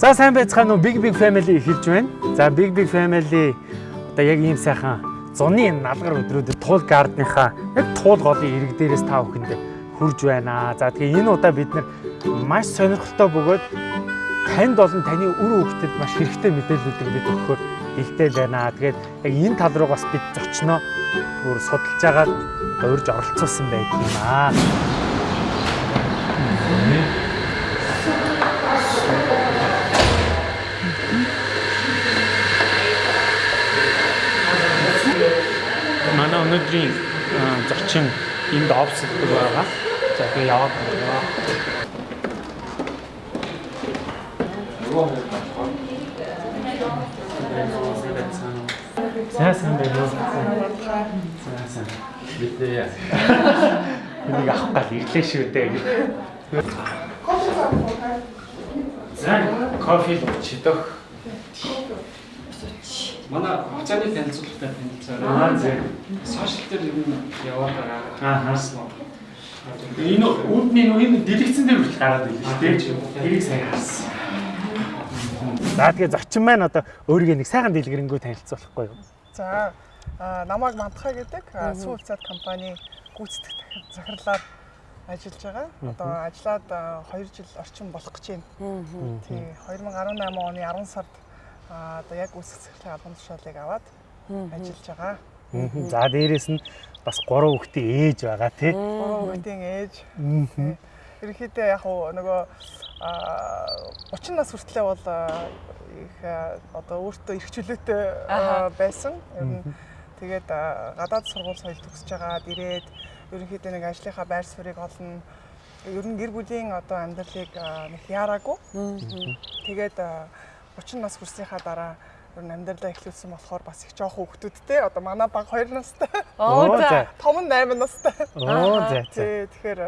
За сайн байцгаана уу Big Big Family эхэлж байна. За Big Big Family одоо яг ийм сайхан зуны налгар өдрүүдэд туул гардныхаа яг туул голын ирэг дээрээс та бүхэнд хурж байна. За тэгээ энэ удаа бид нар маш сонирхолтой бөгөөд танд болон таны үр хөвгөдөд маш хэрэгтэй мэдээллүүдийг бид өгөхөөр бэлдээл байна. Тэгээд яг энэ тал руу бас бид зочноо бүр судалж агаад урьж оролцуулсан байдаг юм аа. манай өнөөдрийн зочин энд офсддаг байгаа. За тэгээ яваад байна. Сайн байна уу? За сайн. Мэдээ. Энийг авах гал ирлээ шүү дээ. За кофе чидох. Манай хугацааны танилцуулгатай танилцаарай. Аа зөв. Сошиал дээр ер нь яваад байгаа. Аа. Энэ үүдний энэ дэлгэцэн дээр хүртэл гараад ирлээ шүү дээ. Тэрийг сайн харсан. За тэгээ зочин маань одоо өөрийгөө нэг сайхан дэлгэрэнгүй танилцуулахгүй юу? За намайг Мантхай гэдэг а, сүү хувьцаат компани гүйцэтгэх захирлаар ажиллаж байгаа. Одоо ажиллаад 2 жил орчим болох гэж байна. Тий 2018 оны 10 сард одоо яг захирлын албан тушаалыг аваад ажиллаж байгаа. За дээрэс нь бас 3 хүүхдийн ээж байгаа тий. Гурван хүүхдийн ээж. Ерөнхийдөө яг уу нөгөө а 30 нас хүртлээр бол а, их а, одоо өөртөө эрх чөлөөтэй а, байсан. Ер нь тэгээд гадаад сургууль соёл төгсөж байгаа ирээд ерөнхийдөө нэг ажлынхаа байр суурийг олно. Ер нь гэр бүлийн одоо амьдралыг нэг яараагүй. Тэгээд 30 нас хүрсийнхаа дараа ер нь амьдралаа эхлүүлсэн болохоор бас их жоох хүүхдүүдтэй одоо манай баг 2 настай. Оо, за. Том нь 8 настай. Оо за тэгэхээр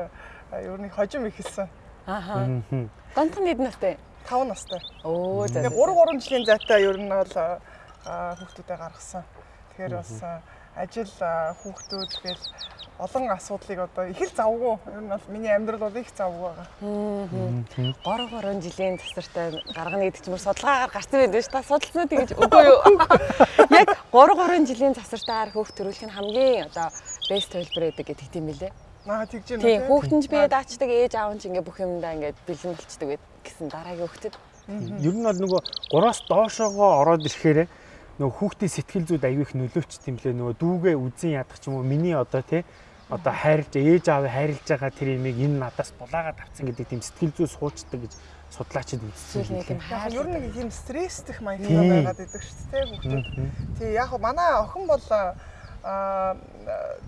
ер нь хожим ихэлсэн. Ааха. Мгм. Гонтон хэд настай? 5 настай. Оо за. Тэгээ 3 3 жилийн зайтай ер нь бол а, хүүхдүүдэд гаргасан. Тэгэхээр бас ажил хүүхдүүд тэгэл олон асуудлыг одоо их л завгүй. Ер нь бол миний амьдрал бол их завгүй байгаа. 3 3 жилийн засартай гаргана гэдэг бүр судалгаагаар гарсан байдаг шүү. Та судалсан үү гэж үгүй юу? Яг 3 3 жилийн засартаар хүүхд төрүүлэх нь хамгийн одоо бест төлбөр байдаг гэдэг тийм билээ. Наа тэгж юм Тийм хүүхдэн ч бие даачдаг ээж аав нь ингээ бүх юмдаа ингээ бэлэн болчдөг гэсэн дараагийн хүүхдэд. Ер нь бол нөгөө 3-аас доошоогоо ороод ирэхээр нөгөө хүүхдийн сэтгэл зүйд аягүй их нөлөөчт юм лээ нөгөө дүүгээ үзэн ядах ч юм уу миний одоо тий одоо хайрлж ээж аавыг хайрлж байгаа тэр имийг энэ надаас булаагаад авцсан гэдэг тийм сэтгэл зүй суучдаг гэж судлаачид үзсэн юм лээ. Яг ер нь юм стресстэх Тийм. маягтай байгаад идэг шүү дээ хүүхдүүд. Тий яг манай охин бол а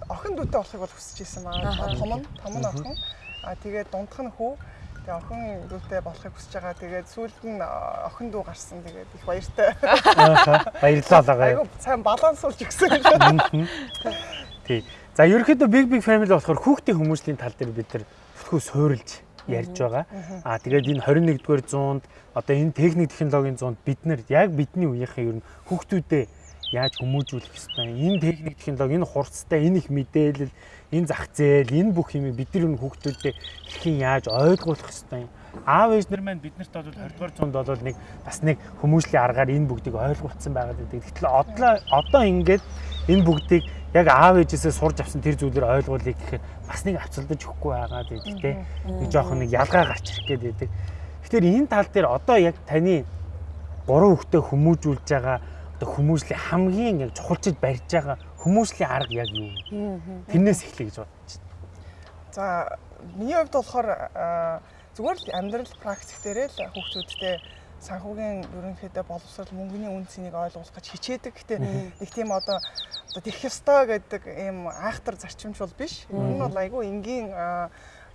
охин дүүтэй болохыг бол хүсэж исэн маа. Том нь, том нь охин. А тэгээд дундх нь хүү. Тэгээ охин дүүтэй болохыг хүсэж байгаа. Тэгээд сүүлд нь охин дүү гарсан. Тэгээд их баяртай. Баярлалаа. Айгу сайн балансуулж өгсөн гэж байна. Тий. За ерөөхдөө big big family болохоор хүүхдийн хүмүүсийн тал дээр бид нар бүтгэл суурилж ярьж байгаа. Аа тэгээд энэ 21-р зуунд одоо энэ техник технологийн зуунд бид нар яг бидний үеийнхээ ер нь хүүхдүүдэд яаж хүмүүжүүлэх ёстой. Энэ техник технологи, энэ хурцтай, энэ их мэдээлэл, энэ зах зээл, энэ бүх юмыг бид нар энэ хүүхдүүдэд хэрхэн яаж ойлгуулах ёстой юм. Аав ээж нар маань биднэрт бол 20-р зуунд бол нэг бас нэг хүмүүжлийн аргаар энэ бүгдийг ойлгуулсан байгаад байдаг. Гэтэл одоо одоо ингээд энэ бүгдийг яг аав ээжээсээ сурж авсан тэр зүйлээр ойлгуулъя гэхээр бас нэг авцалдаж өгөхгүй байгаад байдаг те. Нэг жоохон нэг ялгаа гарч ирэх гээд байдаг. Тэгэхээр энэ тал дээр одоо яг таны гурван хүүхдээ хүмүүжүүлж байгаа одоо хүмүүжлийн хамгийн яг чухалчд барьж байгаа хүмүүжлийн арга яг юу вэ? Тэрнээс эхлэе гэж бодож байна. За миний хувьд болохоор зүгээр л амьдрал практик дээрээ л хүүхдүүдтэй санхүүгийн ерөнхийдөө боловсрол мөнгөний үн цэнийг ойлгуулах гэж хичээдэг. Гэтэ нэг тийм одоо одоо тэрх ёстой гэдэг ийм айхтар зарчимч бол биш. Нь бол айгүй энгийн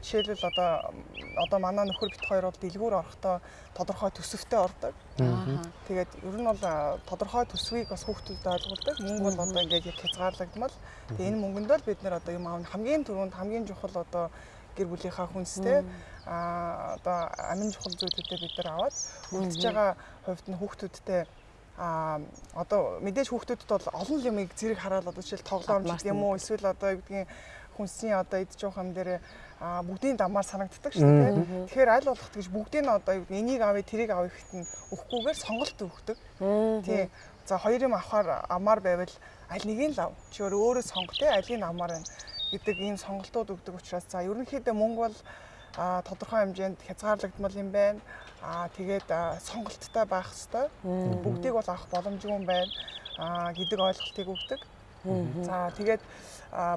жишээлбэл одоо одоо манай нөхөр бит хоёр бол дэлгүүр орохдоо тодорхой төсөвтэй ордог. Тэгээд ер нь бол тодорхой төсвийг бас хүүхдүүдэд ойлгуулдаг. Мөнгө бол одоо ингээд яг хязгаарлагдмал. Тэгээд энэ мөнгөнд л бид нэр одоо юм аав хамгийн түрүүнд хамгийн чухал одоо гэр бүлийнхаа хүнстэй а одоо амин чухал зүйлүүдээ бид нар аваад үлдэж байгаа хувьд нь хүүхдүүдтэй а одоо мэдээж хүүхдүүдэд бол олон юмыг зэрэг хараад одоо жишээл тоглоом ч Авмаас гэдэг юм уу эсвэл одоо юу гэдгийг хүнсний одоо явах юм дээр бүгдийн дамаар санагддаг шүү дээ. Тэгэхээр аль болох тэгж бүгдийг нь одоо юу энийг авъя тэрийг авъя гэхэд нь өгөхгүйгээр сонголт өгдөг. Тийм. За хоёр юм авахаар амаар байвал аль нэгийг л ав. Чи өөрөө сонгох те алийг амаар байна гэдэг ийм сонголтууд өгдөг учраас за ерөнхийдөө мөнгө бол а тодорхой хэмжээнд хязгаарлагдмал юм байна. Аа тэгээд сонголттой байх хэвээр. Бүгдийг бол авах боломжгүй юм байна. Аа гэдэг ойлголтыг өгдөг. За тэгээд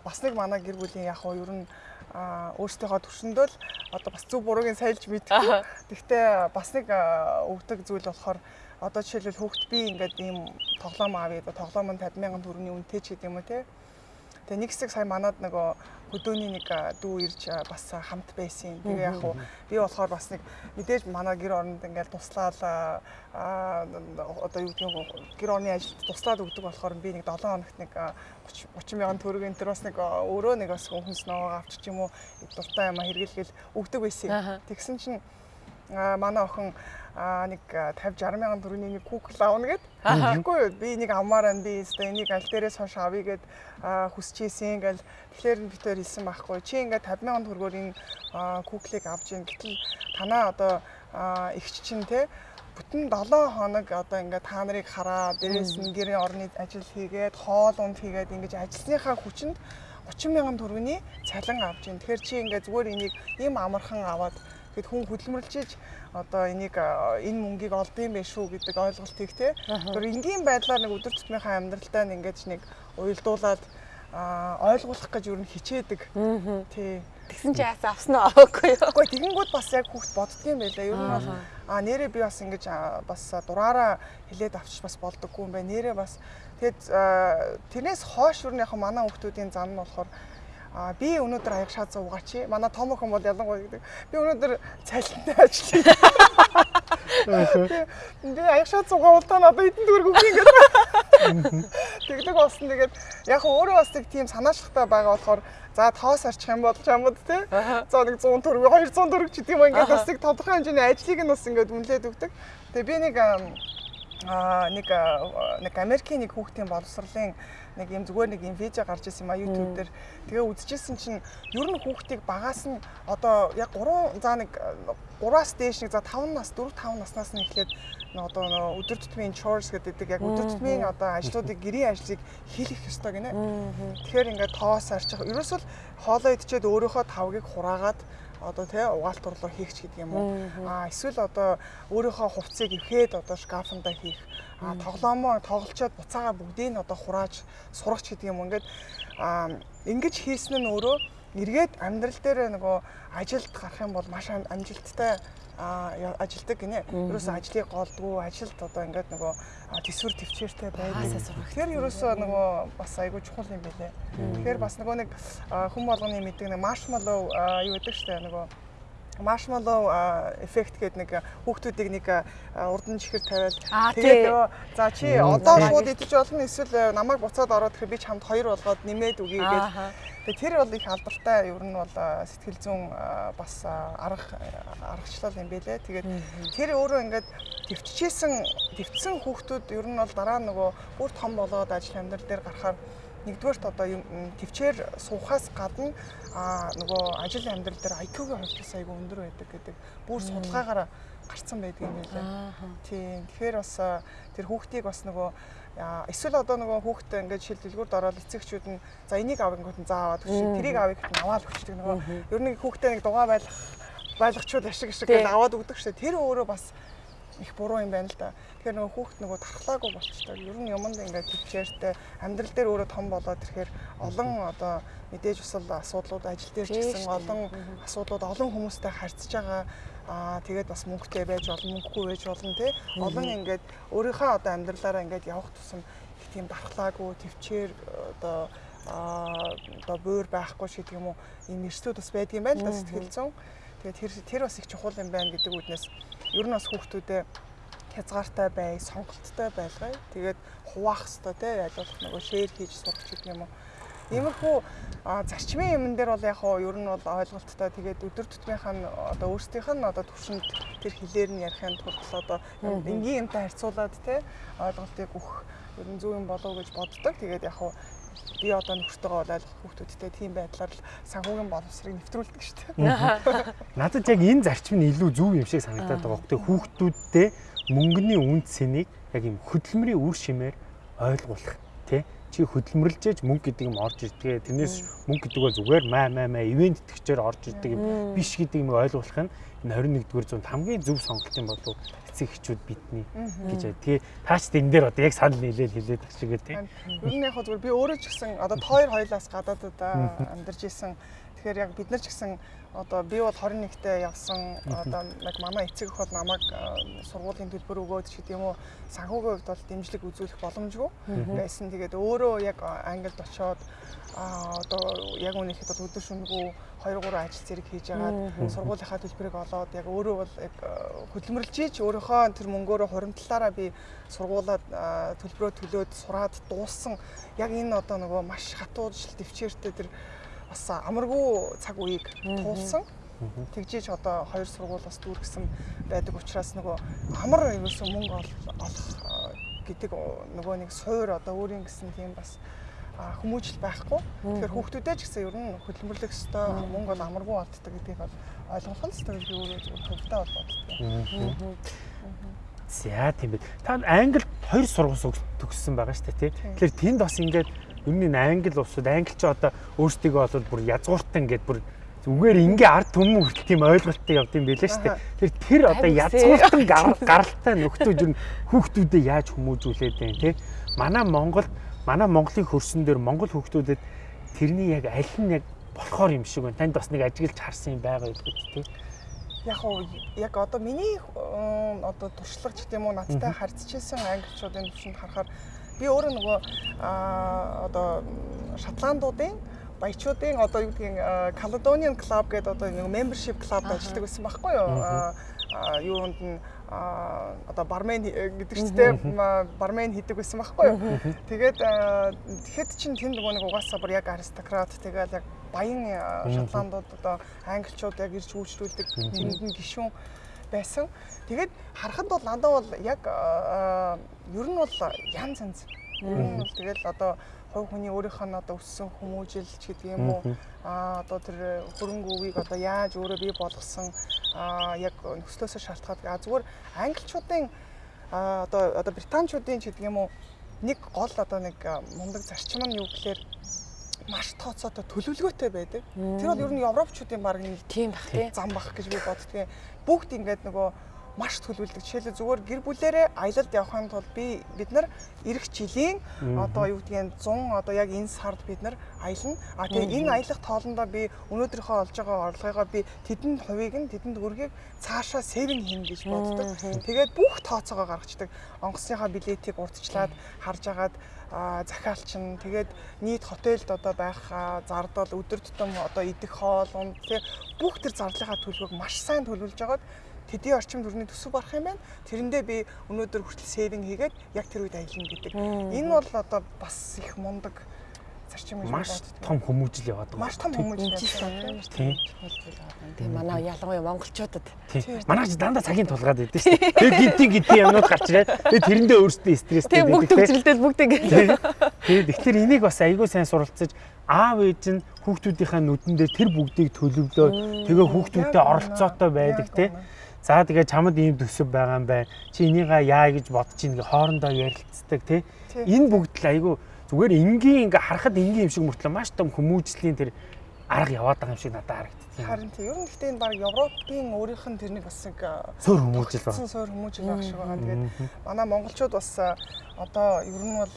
бас нэг манай гэр бүлийн яг хоо ер нь өөрсдийнхөө төвшөндөө л одоо бас зөв буруугийн сайлж мэдгүй. Тэгвэл бас нэг өгдөг зүйл болохоор одоо жишээлбэл хүүхд би ингээд ийм тоглоом авъя тоглоом нь 50 мянган төгрөгийн үнэтэй ч гэдэг юм уу те. Тэгээ нэг хэсэг сая манад нөгөө хөдөөний нэг дүү ирж бас хамт байсан. Тэгээ яг хуу би болохоор бас нэг мэдээж манай гэр оронд ингээл туслаад аа одоо юу гэдэг нь гэр орны ажилд туслаад өгдөг болохоор би нэг 7 хоногт нэг 30 30 мянган төгрөг энэ төр бас нэг өөрөө нэг бас хүнс ногоо авчиж юм уу дуртай юм хэрэглэгээл өгдөг байсан. Тэгсэн чинь манай охин а нэг 50 60 мянган төгрөгийн нэг кукл аавна гэд. Тэгэхгүй юу би нэг амаар байна би өстой энийг аль дээрээс хойш авъя гэд хүсчихсэн гэл тэгэхээр би тэр хэлсэн байхгүй. Чи ингээд 50 мянган төгрөгөөр энэ куклыг авч ийн гэтэл танаа одоо эгч чинь те бүтэн 7 хоног одоо ингээд та нарыг хараа дээрээс нь гэрээ орны ажил хийгээд хоол унд хийгээд ингэж ажилласныхаа хүчинд 30 мянган төгрөгийн цалин авч ийн. Тэгэхээр чи ингээд зүгээр энийг ийм амархан аваад Тэгэд хүн хөдөлмөрлжиж одоо энийг энэ мөнгийг олдсон байх шүү гэдэг ойлголтыг те. Тэр энгийн байдлаар нэг өдөр тутмынхаа амьдралдаа ингээд нэг уялдуулаад ойлгуулах гэж юу н хичээдэг. Тий. Тэгсэн чи яасан авсан уу аваагүй юу? Үгүй тэгэнгүүт бас яг хүүхд боддгийм байлаа. Ер нь бол а нэрээ би бас ингэж бас дураараа хилээд авчиж бас болдоггүй юм байна. Нэрээ бас тэгэд тэрнээс хойш юу н яг манай хүүхдүүдийн зам нь болохоор А би өнөөдөр аяг шаа зуугаач. Манай том охин бол ялангуяа гэдэг. Би өнөөдөр цалинтай ажиллая. Би аяг шаа зуугаа бол та надад эдэн дүүрг өгөх юм гэдэг. Тэгдэг болсон. Тэгээд яг өөрөө бас тийм санаачлагтай байгаа болохоор за тоос арчих юм бол чамд те. За нэг 100 төгрөг 200 төгрөг ч гэдэм юм ингээд бас нэг тодорхой хэмжээний ажлыг нь бас ингээд үнэлээд өгдөг. Тэгээ би нэг а нэг нэг Америкийн нэг хүүхдийн боловсролын нэг юм зүгээр нэг юм видео гарч ирсэн юм а YouTube дээр. Тэгээ үзчихсэн чинь ер нь хүүхдийг багаас нь одоо яг 3 за нэг 3-аас дээш нэг за 5 нас 4 5 наснаас нь эхлээд одоо нөө өдөр тутмын chores гэдэг яг өдөр тутмын одоо ажлуудыг гэрийн ажлыг хийх ёстой гинэ. Тэгэхээр ингээд тоос арчих. Ерөөсөл хоолоо идчихэд өөрөөхөө тавгийг хураагаад одоо тий угаалт урлуур хийх ч гэдэг юм уу. А эсвэл одоо өөрийнхөө хувцсыг эвхээд одоо шкафанда хийх. А тоглоомоо тоглолцоод буцаага бүгдийг нь одоо хурааж сурах гэдэг юм. Ингээд а ингэж хийсэн нь өөрөө эргээд амьдрал дээр нөгөө ажилд гарах юм бол маш амжилттай ажилдаг гинэ. Ерөөсөө ажлыг голдгүй, ажилд одоо ингээд нөгөө төсвөр төвчээртэй байдаг. Тэгэхээр ерөөсөө нөгөө бас айгүй чухал юм билэ. Тэгэхээр бас нөгөө нэг хүм болгоны мэддэг нэг маршмаллоу юу гэдэг штэ нөгөө маршмаллоу эффект гэдэг нэг хүүхдүүдийг нэг урдан чихэр тавиад. Тэгээд нөгөө за чи одоо шууд идэж болно эсвэл намайг буцаад ороод тэгэхээр би чамд хоёр болгоод нэмээд үгүй гэж Тэгээ тэр бол их алдартай. Ер нь бол сэтгэл зүйн бас арга аргачлал юм байлээ. Тэгээд тэр өөрөө ингээд төвччихсэн төвцсөн хүүхдүүд ер нь бол дараа нөгөө бүр том болоод ажил амьдрал дээр гарахаар нэгдүгээрт одоо юм төвчээр суухаас гадна а нөгөө ажил амьдрал дээр IQ-гийн хувьд айгүй өндөр байдаг гэдэг. Бүр судалгаагаар гарцсан байдаг юм байлаа. Тийм. Тэгэхээр бас тэр хүүхдийг бас нөгөө эсвэл одоо нөгөө хүүхдээ ингээд шил дэлгүүрд ороод эцэгчүүд нь за энийг авангууд нь заа аваад өгч тэрийг авъя гэхэд нь аваад өгчдөг нөгөө. Ер нь хүүхдээ нэг дугаа байлгах байлгачуул ашиг ашиг гэж аваад өгдөг дээ тэр өөрөө бас их буруу юм байна л да. Тэгэхээр нөгөө хүүхд нөгөө тархлаагүй болчихдог. Ер нь юмд ингээд төвчээртэй амьдрал дээр өөрөө том болоод ирэхээр олон одоо мэдээж усал асуудлууд ажил дээр ч гэсэн олон асуудлууд олон хүмүүстэй харьцаж байгаа. Аа тэгээд бас мөнгөтэй байж болно мөнгөгүй байж болно тий. Олон ингээд өөрийнхөө одоо амьдралаараа ингээд явах тусам их тийм дархлаагүй төвчээр одоо аа одоо буур байхгүй шиг юм уу ийм эрсдүүд бас байдаг юм байна л да сэтгэл зүйн. Тэгээд тэр тэр бас их чухал юм байна гэдэг үднээс ер нь бас хүүхдүүдэд хязгаартай бай, сонголттой байлгая. Тэгээд хуваах хэвээр те ялуулах нөгөө шеэр хийж сурах гэдэг юм уу. Иймэрхүү зарчмын юмн дээр бол яг хоо ер нь бол ойлголттой тэгээд өдөр тутмынхаа нь одоо өөрсдийнх нь одоо төвшөнд тэр хэлээр нь ярихын тулд одоо энгийн юмтай харьцуулаад те ойлголтыг өгөх ер нь зөв юм болов уу гэж боддог. Тэгээд яг хоо би одоо нөхөртөөгөө болоод хүүхдүүдтэй тийм байдлаар л санхүүгийн боловсрыг нэвтрүүлдэг шүү дээ. Надад яг энэ зарчим нь илүү зөв юм шиг санагдаад байгаа. Гэхдээ хүүхдүүдтэй мөнгөний үнд цэнийг яг юм хөдөлмөрийн үр шимээр ойлгуулах тий чи хөдөлмөрлж ээж мөнгө гэдэг юм орж ирдэг. Тэрнээс мөнгө гэдэг бол зүгээр маа маа маа ивент итгэгчээр орж ирдэг юм биш гэдэг юм ойлгуулах нь энэ 21-р зуунд хамгийн зөв сонголт юм болов эцэг эхчүүд бидний гэж бай. Тэгээ таач энэ дээр одоо яг санал нийлээл хэлээд байгаа шиг тий. Нь яг зүгээр би өөрөө ч гэсэн одоо тоор хоёлаас гадаадад амьдарч исэн. Тэгэхээр яг бид нар ч гэсэн одоо би бол 21-т явсан одоо яг манай эцэг эх бол намайг сургуулийн төлбөр өгөөд ч гэдэг юм уу санхүүгийн хувьд бол дэмжлэг үзүүлэх боломжгүй байсан. Тэгээд өөрөө яг Англид очоод а одоо яг үнэхээр бол өдөр шөнөгүй 2 3 ажил зэрэг хийж агаад сургуулийнхаа төлбөрийг олоод яг өөрөө бол яг хөдөлмөрлж ийж өөрийнхөө тэр мөнгөөрөө хуримтлаараа би сургуулаад төлбөрөө төлөөд сураад дууссан. Яг энэ одоо нөгөө маш хатуу жил төвчээртэй тэр бас амаргүй цаг үеийг туулсан. Тэгжиж одоо хоёр сургуулиас дүүргэсэн байдаг учраас нөгөө амар ерөөсөн мөнгө олох гэдэг нөгөө нэг суур одоо өөрийн гэсэн тийм бас хүмүүжил байхгүй. Тэгэхээр хүүхдүүдээ ч гэсэн ер нь хөдөлмөрлөх ёстой мөнгө бол амаргүй олддог гэдгийг бол ойлгох нь ёстой гэж би өөрөө хөвгтэй бол боддог. За тийм байх. Та Англид хоёр сургууль төгссөн байгаа шүү дээ тий. Тэгэхээр тэнд бас ингээд ер нь англи улсууд англич одоо өөрсдийгөө бол бүр язгууртан гэд бүр зүгээр ингээ ард түмэн хүртэл тийм ойлголттой явд юм байлаа шүү дээ. Тэр тэр одоо язгууртан гаралтай ер нь хүүхдүүдэд яаж хүмүүжүүлээд байна те. Манай Монгол манай Монголын хөрсөн дээр Монгол хүүхдүүдэд тэрний яг аль нь яг болохоор юм шиг байна. Танд бас нэг ажиглаж харсан юм байгаа үү те. Яг уу яг одоо миний одоо туршлагч гэдэг юм уу надтай харьцчихсан англичуудын төвшөнд харахаар би өөрөө нөгөө одоо шотландуудын баячуудын одоо юу гэдгийг Caledonian Club гэдэг одоо нэг membership club ажилладаг байсан байхгүй юу? юунд нь одоо бармен гэдэг ч тийм бармен хийдэг байсан байхгүй юу. Тэгээд тэгэхэд чинь тэнд нөгөө нэг угаасаа бүр яг аристократ тэгээд яг баян шотландууд одоо англичууд яг ирж үйлчлүүлдэг тэнд нь гишүүн байсан. Тэгээд харахад бол надад бол яг ер нь бол янз янз. Ер нь бол тэгэл одоо хувь хүний өөрийнх нь одоо өссөн хүмүүжилч гэдэг юм уу а одоо тэр хөрөнгө өвийг одоо яаж өөрөө бий болгосон а яг нөхцлөөсөө шалтгаад а зүгээр англичуудын одоо одоо британчуудын ч гэдэг юм уу нэг гол одоо нэг мундаг зарчим нь юу гэхээр маш тооцоотой төлөвлөгөөтэй байдаг. Тэр бол ер нь европчуудын баг нэг тийм бах тий зам бах гэж би боддгийн. Бүгд ингээд нөгөө маш төлөвлөдөг. Жишээлбэл зүгээр гэр бүлээрээ аялалд явахын тулд би бид нар эх жилийн одоо юу гэдгийг 100 одоо яг энэ сард бид нар аялна. А тэгээ энэ аялах тоолондоо би өнөөдрийнхөө олж байгаа орлогыгоо би тэдэнд хувийг нь тэдэнд өргийг цаашаа сэвэн хийнэ гэж боддог. Тэгээд бүх тооцоогоо гаргацдаг. Онгоцныхаа билетийг урдчлаад харж агаад захиалчин тэгээд нийт хотелд одоо байх зардал өдөр тутам одоо идэх хоол унд тий бүх тэр зарлахаа төлөвөг маш сайн төлөвлөж байгаад тэдний орчим төрний төсөв барах юм байна. Тэрэндээ би өнөөдөр хүртэл сейвинг хийгээд яг тэр үед аялна гэдэг. Энэ бол одоо бас их мундаг зарчим гэж маш том хүмүүжил яваад байгаа. Маш том хүмүүжил яваад байна. Тийм. Тийм манай ялангуяа монголчуудад. Тийм. Манайч дандаа цагийн тулгаад байдаг шүү дээ. Тэгээ гинти гинти юмнууд гарч ирээд тэгээ тэрэндээ өөрсдөө стресстэй байдаг. Тийм бүгд төгсрэлдэл бүгд ингэ. Тэгээд тэгэхээр энийг бас айгүй сайн суралцаж аав ээж нь хүүхдүүдийнхээ нүдэн дээр тэр бүгдийг төлөвлөө. Тэгээ хүүхдүүдтэй оролцоотой байдаг тийм За тэгээ чамд ийм төсөв байгаа юм байна. Чи энийгээ яа гэж бодож ийн гэ хоорондоо ярилцдаг тий. Энэ бүгд л айгүй зүгээр энгийн ингээ харахад энгийн юм шиг мөртлөө маш том хүмүүжлийн тэр арга яваад байгаа юм шиг надад харагддаг. Харин тий. Ер нь гэхдээ энэ баг Европын өөрийнх нь тэрнийг бас нэг суур хүмүүжил байна. Суур хүмүүжил байх шиг байгаа. Тэгээд манай монголчууд бас одоо ер нь бол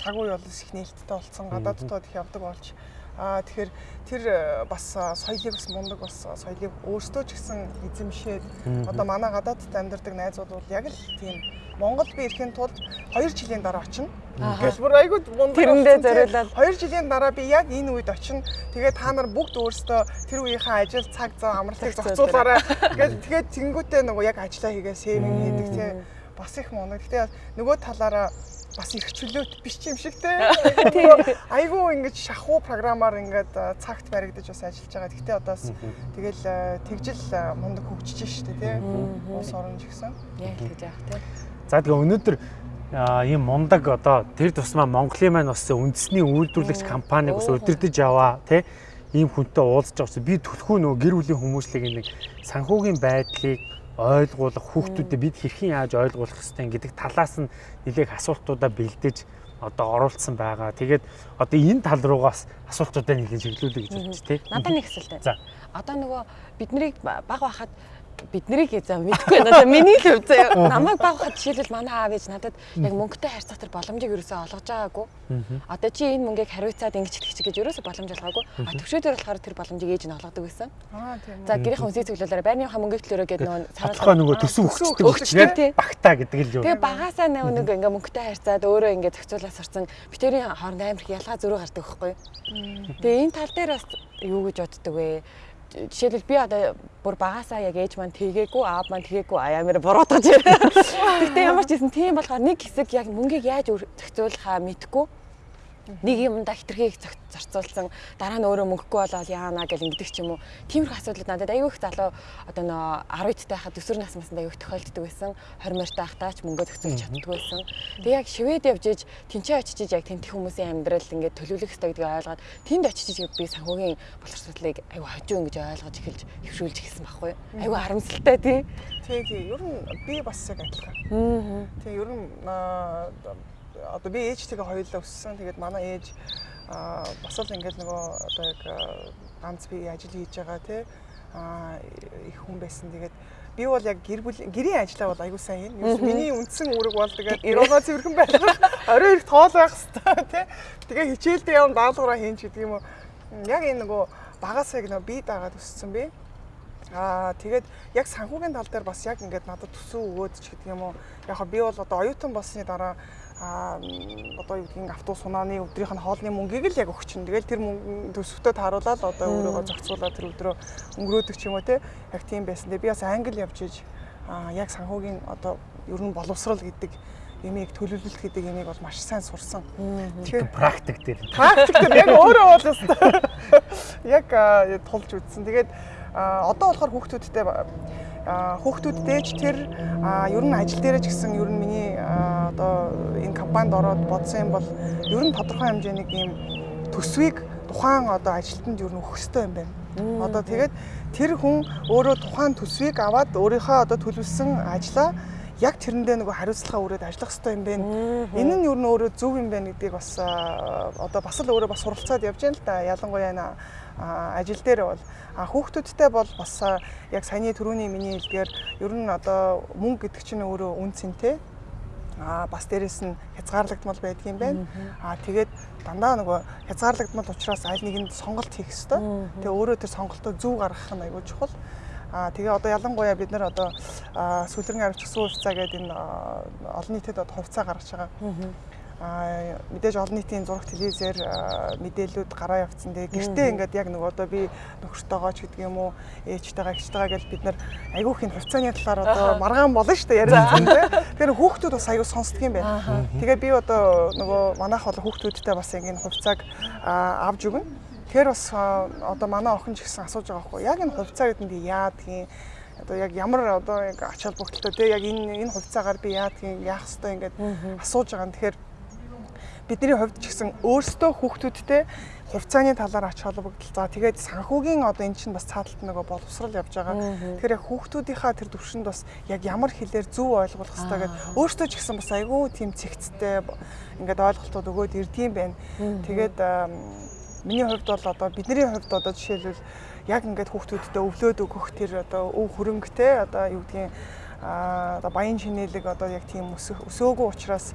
цаг үе бол их нээлттэй болсон. Гадааддад их явдаг болж Аа тэгэхээр тэр бас соёлыг бас мундаг бас соёлыг өөрсдөө ч гэсэн эзэмшээд одоо манай гадаадд амьдардаг найзууд бол яг л тийм Монгол би ирэхин тулд 2 жилийн дараа очино. Гэж бүр айгүй мундаг. Тэрэндээ зориулаад 2 жилийн дараа би яг энэ үед очино. Тэгээд та нар бүгд өөрсдөө тэр үеийнхээ ажил цаг зав амралтыг зохицуулаарай. Гэж тэгээд тэнгуүтээ нөгөө яг ажиллаа хийгээ сейвинг хийдэг тийм бас их мундаг. Гэтэ нөгөө талаараа бас их чөлөөт биш юм шиг те. Айгүй ингэж шахуу програмаар ингээд цагт баригдаж бас ажиллаж байгаа. Гэтэ одоо бас тэгэл тэгжил мундаг хөгжиж штэ те. Уус орон ч гэсэн. Яг тэгж яах те. За тэгээ өнөөдөр ийм мундаг одоо тэр тусмаа Монголын маань бас үндэсний үйлдвэрлэгч компаниг бас удирдах яваа тий ийм хүнтэй уулзж байгаа би төлхөө нөгөө гэр бүлийн хүмүүслийг нэг санхүүгийн байдлыг ойлгуулах хүүхдүүдэд бид хэрхэн яаж ойлгуулах хэвтэй гэдэг талаас нь нэлээх асуултуудаа бэлдэж одоо оруулсан байгаа. Тэгээд одоо энэ тал руугаас асуултуудаа нэлээд чиглүүлээ гэж бодчих тий. Надад нэг асуулт За. байна. Одоо нөгөө биднийг баг байхад бид нарыг за мэдгүй байна. Миний л хувьд заяа намайг баг хад жишээлбэл манай аав ээж надад яг мөнгөтэй харьцах тэр боломжийг ерөөсөө олгож байгаагүй. Одоо чи энэ мөнгийг хариуцаад ингэж хэлчих гэж ерөөсөө боломж олгоогүй. А төвшөөдөр болохоор тэр боломжийг ээж нь олгодог байсан. Аа тийм. За гэрийн хүнсээ цуглуулаарай байрныхаа мөнгөийг төлөөрэй гэдэг нөгөө Тодорхой нөгөө төсөв өгчдөг багтаа гэдэг л юу. Тэгээ багасаа нэг нэг ингээ мөнгөтэй харьцаад өөрөө ингээ зохицуулаад сурсан битэрийн хооронд амар их ялгаа зөрүү гардаг байхгүй. Тэгээ энэ тал дээр бас юу гэж боддөг вэ? Жишээлбэл би одоо бүр багасаа яг ээж маань тгээгүй, аав маань тгээгүй амар буруутгаж ирээ. Гэхдээ ямар ч юм тийм болохоор нэг хэсэг яг мөнгийг яаж зохицуулахаа мэдгүй нэг юмдаа хитрхийг зарцуулсан дараа нь өөрөө мөнгөгүй болоод яана гэл ингэдэг ч юм уу. Тиймэрхүү асуудлууд надад аюу их залуу одоо нөө 10 дэх хахад төсвөр насмасанд аюу их тохиолддог байсан. 20 морьтой хахтаа ч мөнгө зохицуулж чаддгүй байсан. Тэг яг шивэд явж иж тэнцээ очиж яг тэнтэх хүмүүсийн амьдрал ингээд төлөвлөх хэрэгтэй гэдгийг ойлгоод тэнд очиж иж би санхүүгийн боловсролыг аюу хожуу ингэж ойлгож эхэлж хөвшүүлж эхэлсэн байхгүй юу. Аюу харамсалтай тий. Тий, тий. Ер нь би бас яг адилхан. Аа. Тий, ер нь одоо би ээжтэйгээ хоёулаа өссөн. Тэгээд манай ээж аа бас л ингээд нөгөө одоо яг ганц би ажил хийж байгаа тий аа их хүн байсан. Тэгээд би бол яг гэр бүл гэрийн ажлаа бол аягүй сайн хийн. Юу миний үндсэн үүрэг бол тэгээд ирүүгээ цэвэрхэн байх. Орой их тоол байх хэвээр тий. Тэгээ хичээлдээ явна даалгавраа хийн ч гэдэг юм уу. Яг энэ нөгөө багасаа яг нөгөө би дагаад өссөн би. Аа тэгээд яг санхүүгийн тал дээр бас яг ингээд надад төсөв өгөөд ч гэдэг юм уу. Яг би бол одоо оюутан болсны дараа м, одоо юу гэдгийг автобус сунааны өдрийнх нь хоолны мөнгийг л яг өгч чинь. Тэгэл тэр мөнгө төсөвтөө тааруулаад одоо өөрийгөө зохицуулаад тэр өдрөө өнгөрөөдөг ч юм уу те. Яг тийм байсан. Тэгээ би бас англи явж иж аа яг санхүүгийн одоо ер нь боловсрал гэдэг ямиг төлөвлөлт гэдэг ямиг бол маш сайн сурсан. Тэгэхээр практик дээр. практик дээр яг өөрөө бол. Яг тулж үзсэн. Тэгээд одоо болохоор хүүхдүүдтэй аа, хүүхдүүдтэйч тэр ер нь ажил дээрээ ч гэсэн ер нь миний одоо энэ компанид ороод бодсон юм бол ер нь тодорхой хэмжээний ийм төсвийг тухайн одоо ажилтнанд ер нь өгөх хэрэгтэй юм байна. Одоо тэгээд тэр хүн өөрөө тухайн төсвийг аваад өөрийнхөө одоо төлөвлөсөн ажлаа яг тэрэндээ нөгөө хариуцлага өрөөд ажиллах хэрэгтэй юм байна. Энэ нь юу н өөрөө зөв юм байна гэдгийг бас одоо бас л өөрөө бас суралцаад явж байна л да. Ялангуяа ажил дээр бол хүүхдүүдтэй бол бас яг саяны түрүүний миний хэлдгээр ер нь одоо мөнгө гэдэг чинь өөрөө үн цэнтэй. Аа бас дээрэс нь хязгаарлагдмал байдаг юм байна. Аа тэгээд дандаа нөгөө хязгаарлагдмал учраас аль нэгэнд сонголт хийх хэрэгтэй. Тэгээ өөрөө тэр сонголтоо зөв гаргах нь аягүй чухал. Аа тэгээ одоо ялангуяа бид нар одоо сүлэрэн авирч гисэн хувьцаа гэдэг энэ олон нийтэд одоо хувьцаа гаргаж байгаа. Мэдээж олон нийтийн зураг телевизээр аа, мэдээлэлүүд гараа явцсан. Тэгээ гэртээ ингээд яг нөгөө одоо би нөхөртөөгөө ч гэдэг юм уу ээжтэйгээ гэртэйгээ гэж бид нар айгүйх энэ хувьцааны талаар одоо маргаан болно шүү дээ яриад байгаа. Тэгэхээр хүүхдүүд бас аягүй сонсдог юм байна. Тэгээ би одоо нөгөө манайх бол хүүхдүүдтэй бас ингэ хувьцааг аа, авч өгнө. Тэгэхээр бас одоо манай охин ч гэсэн асууж байгаа байхгүй. Яг энэ хувьцаа гэдэг нь яадгийн одоо яг ямар одоо яг ач холбогдолтой те? Яг энэ энэ хувьцаагаар би яадгийн яах хэвээр ингээд асууж байгаа. Тэгэхээр бидний хувьд ч гэсэн өөрсдөө хүүхдүүдтэй хувьцааны талаар ач холбогдол. За тэгээд санхүүгийн одоо эн чинь бас цааталт нөгөө боловсрал явж байгаа. Тэгэхээр яг хүүхдүүдийнхаа тэр төвшөнд бас яг ямар хэлээр зөв ойлгуулах хэрэгтэй гэдэг өөртөө ч гэсэн бас айгүй тийм цэгцтэй ингээд ойлголтууд өгөөд ирдэм байна. Тэгээд миний хувьд бол одоо бидний хувьд одоо жишээлбэл яг ингээд хүүхдүүдтэй өвлөөд өгөх тэр одоо өв хөрөнгөтэй одоо юу гэдгийг одоо баян шинэлэг одоо яг тийм өсөөгүй учраас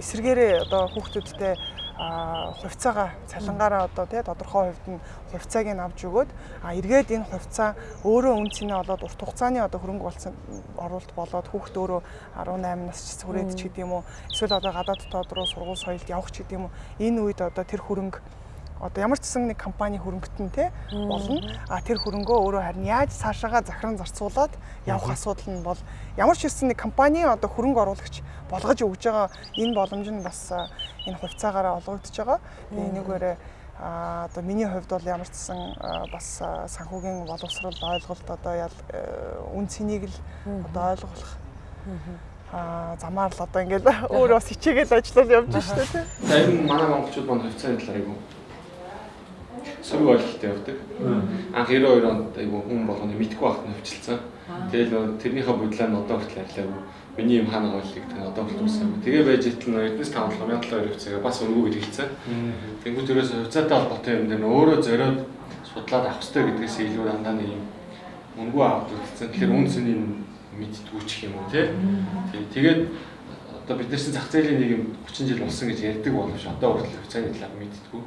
эсэргээрээ одоо хүүхдүүдтэй хувьцаагаа цалингаараа одоо тий тодорхой хувьд нь хувьцааг нь авч өгөөд а эргээд энэ хувьцаа өөрөө үн цэнэ болоод урт хугацааны одоо хөрөнгө болсон оруулалт болоод хүүхд өөрөө 18 нас ч хүрээд ч гэдэг юм уу эсвэл одоо гадаад дотоод руу сургууль соёлд явах ч гэдэг юм уу энэ үед одоо тэр хөрөнгө одоо ямар ч гэсэн нэг компани хөрөнгөтөн те болно. А тэр хөрөнгөө өөрөө харин яаж цаашаага захиран зарцуулаад явах асуудал нь бол ямар ч гэсэн нэг компани одоо хөрөнгө оруулагч болгож өгж байгаа энэ боломж нь бас а, энэ хувьцаагаараа олгогдож байгаа. Тэгээ энэгээрээ а одоо миний хувьд бол ямар ч гэсэн а, бас а, санхүүгийн боловсрал ойлголт одоо ял үн цэнийг л одоо ойлгох аа замаар л одоо ингээд өөр бас хичээгээл ажиллаад явж штэ тий. За ер нь манай монголчууд маань хувьцааны талаар айгу сөрөг ойлголттой явдаг. Анх 92 онд айгу хүн болгоны мэдгүй байхад нь хөвчлцэн. Тэгэл тэрнийхээ бодлоо нь одоо хүртэл арилаагүй. Миний юм хаана ойлгийг тэр одоо хүртэл үсээгүй. Тэгээ байж итэл нөө эднес 5700 хувьцаага бас өнгөө гэж хэлсэн. Тэнгүүд ерөөс хувьцаатай холбоотой юм дээр өөрөө зориод судлаад авах хэрэгтэй гэдгээс илүү дандаа нэг юм өнгөө аваад үлдсэн. Тэгэхээр үн цэнийг мэдтгүү ч юм уу тий. Тэгээд одоо бид нар чинь зах зээлийн нэг юм 30 жил болсон гэж ярьдаг боловч одоо хүртэл хувьцааны талаар мэдтгүү.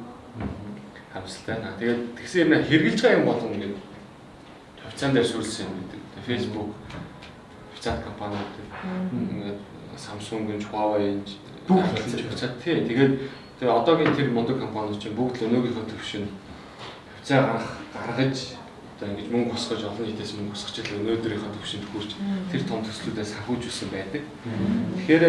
Харамсалтай наа. Тэгээд тэгсэн юм хэрглэж байгаа юм болгоно ингээд хувьцаан дээр сүрлсэн юм гэдэг. Facebook хувьцаат компаниуд ингээд Samsung-ын, Huawei-ийн бүгд хувьцаат тий. Тэгээд тэгээ одоогийн тэр мундаг компаниуд чинь бүгд л өнөөгийнхөө төвшин хувьцаа гаргах гаргаж одоо ингэж мөнгө босгож олон нийтээс мөнгө босгож л өнөөдрийнхөө төвшөнд хүрч тэр том төслүүдээс санхүүжүүлсэн байдаг. Тэгэхээр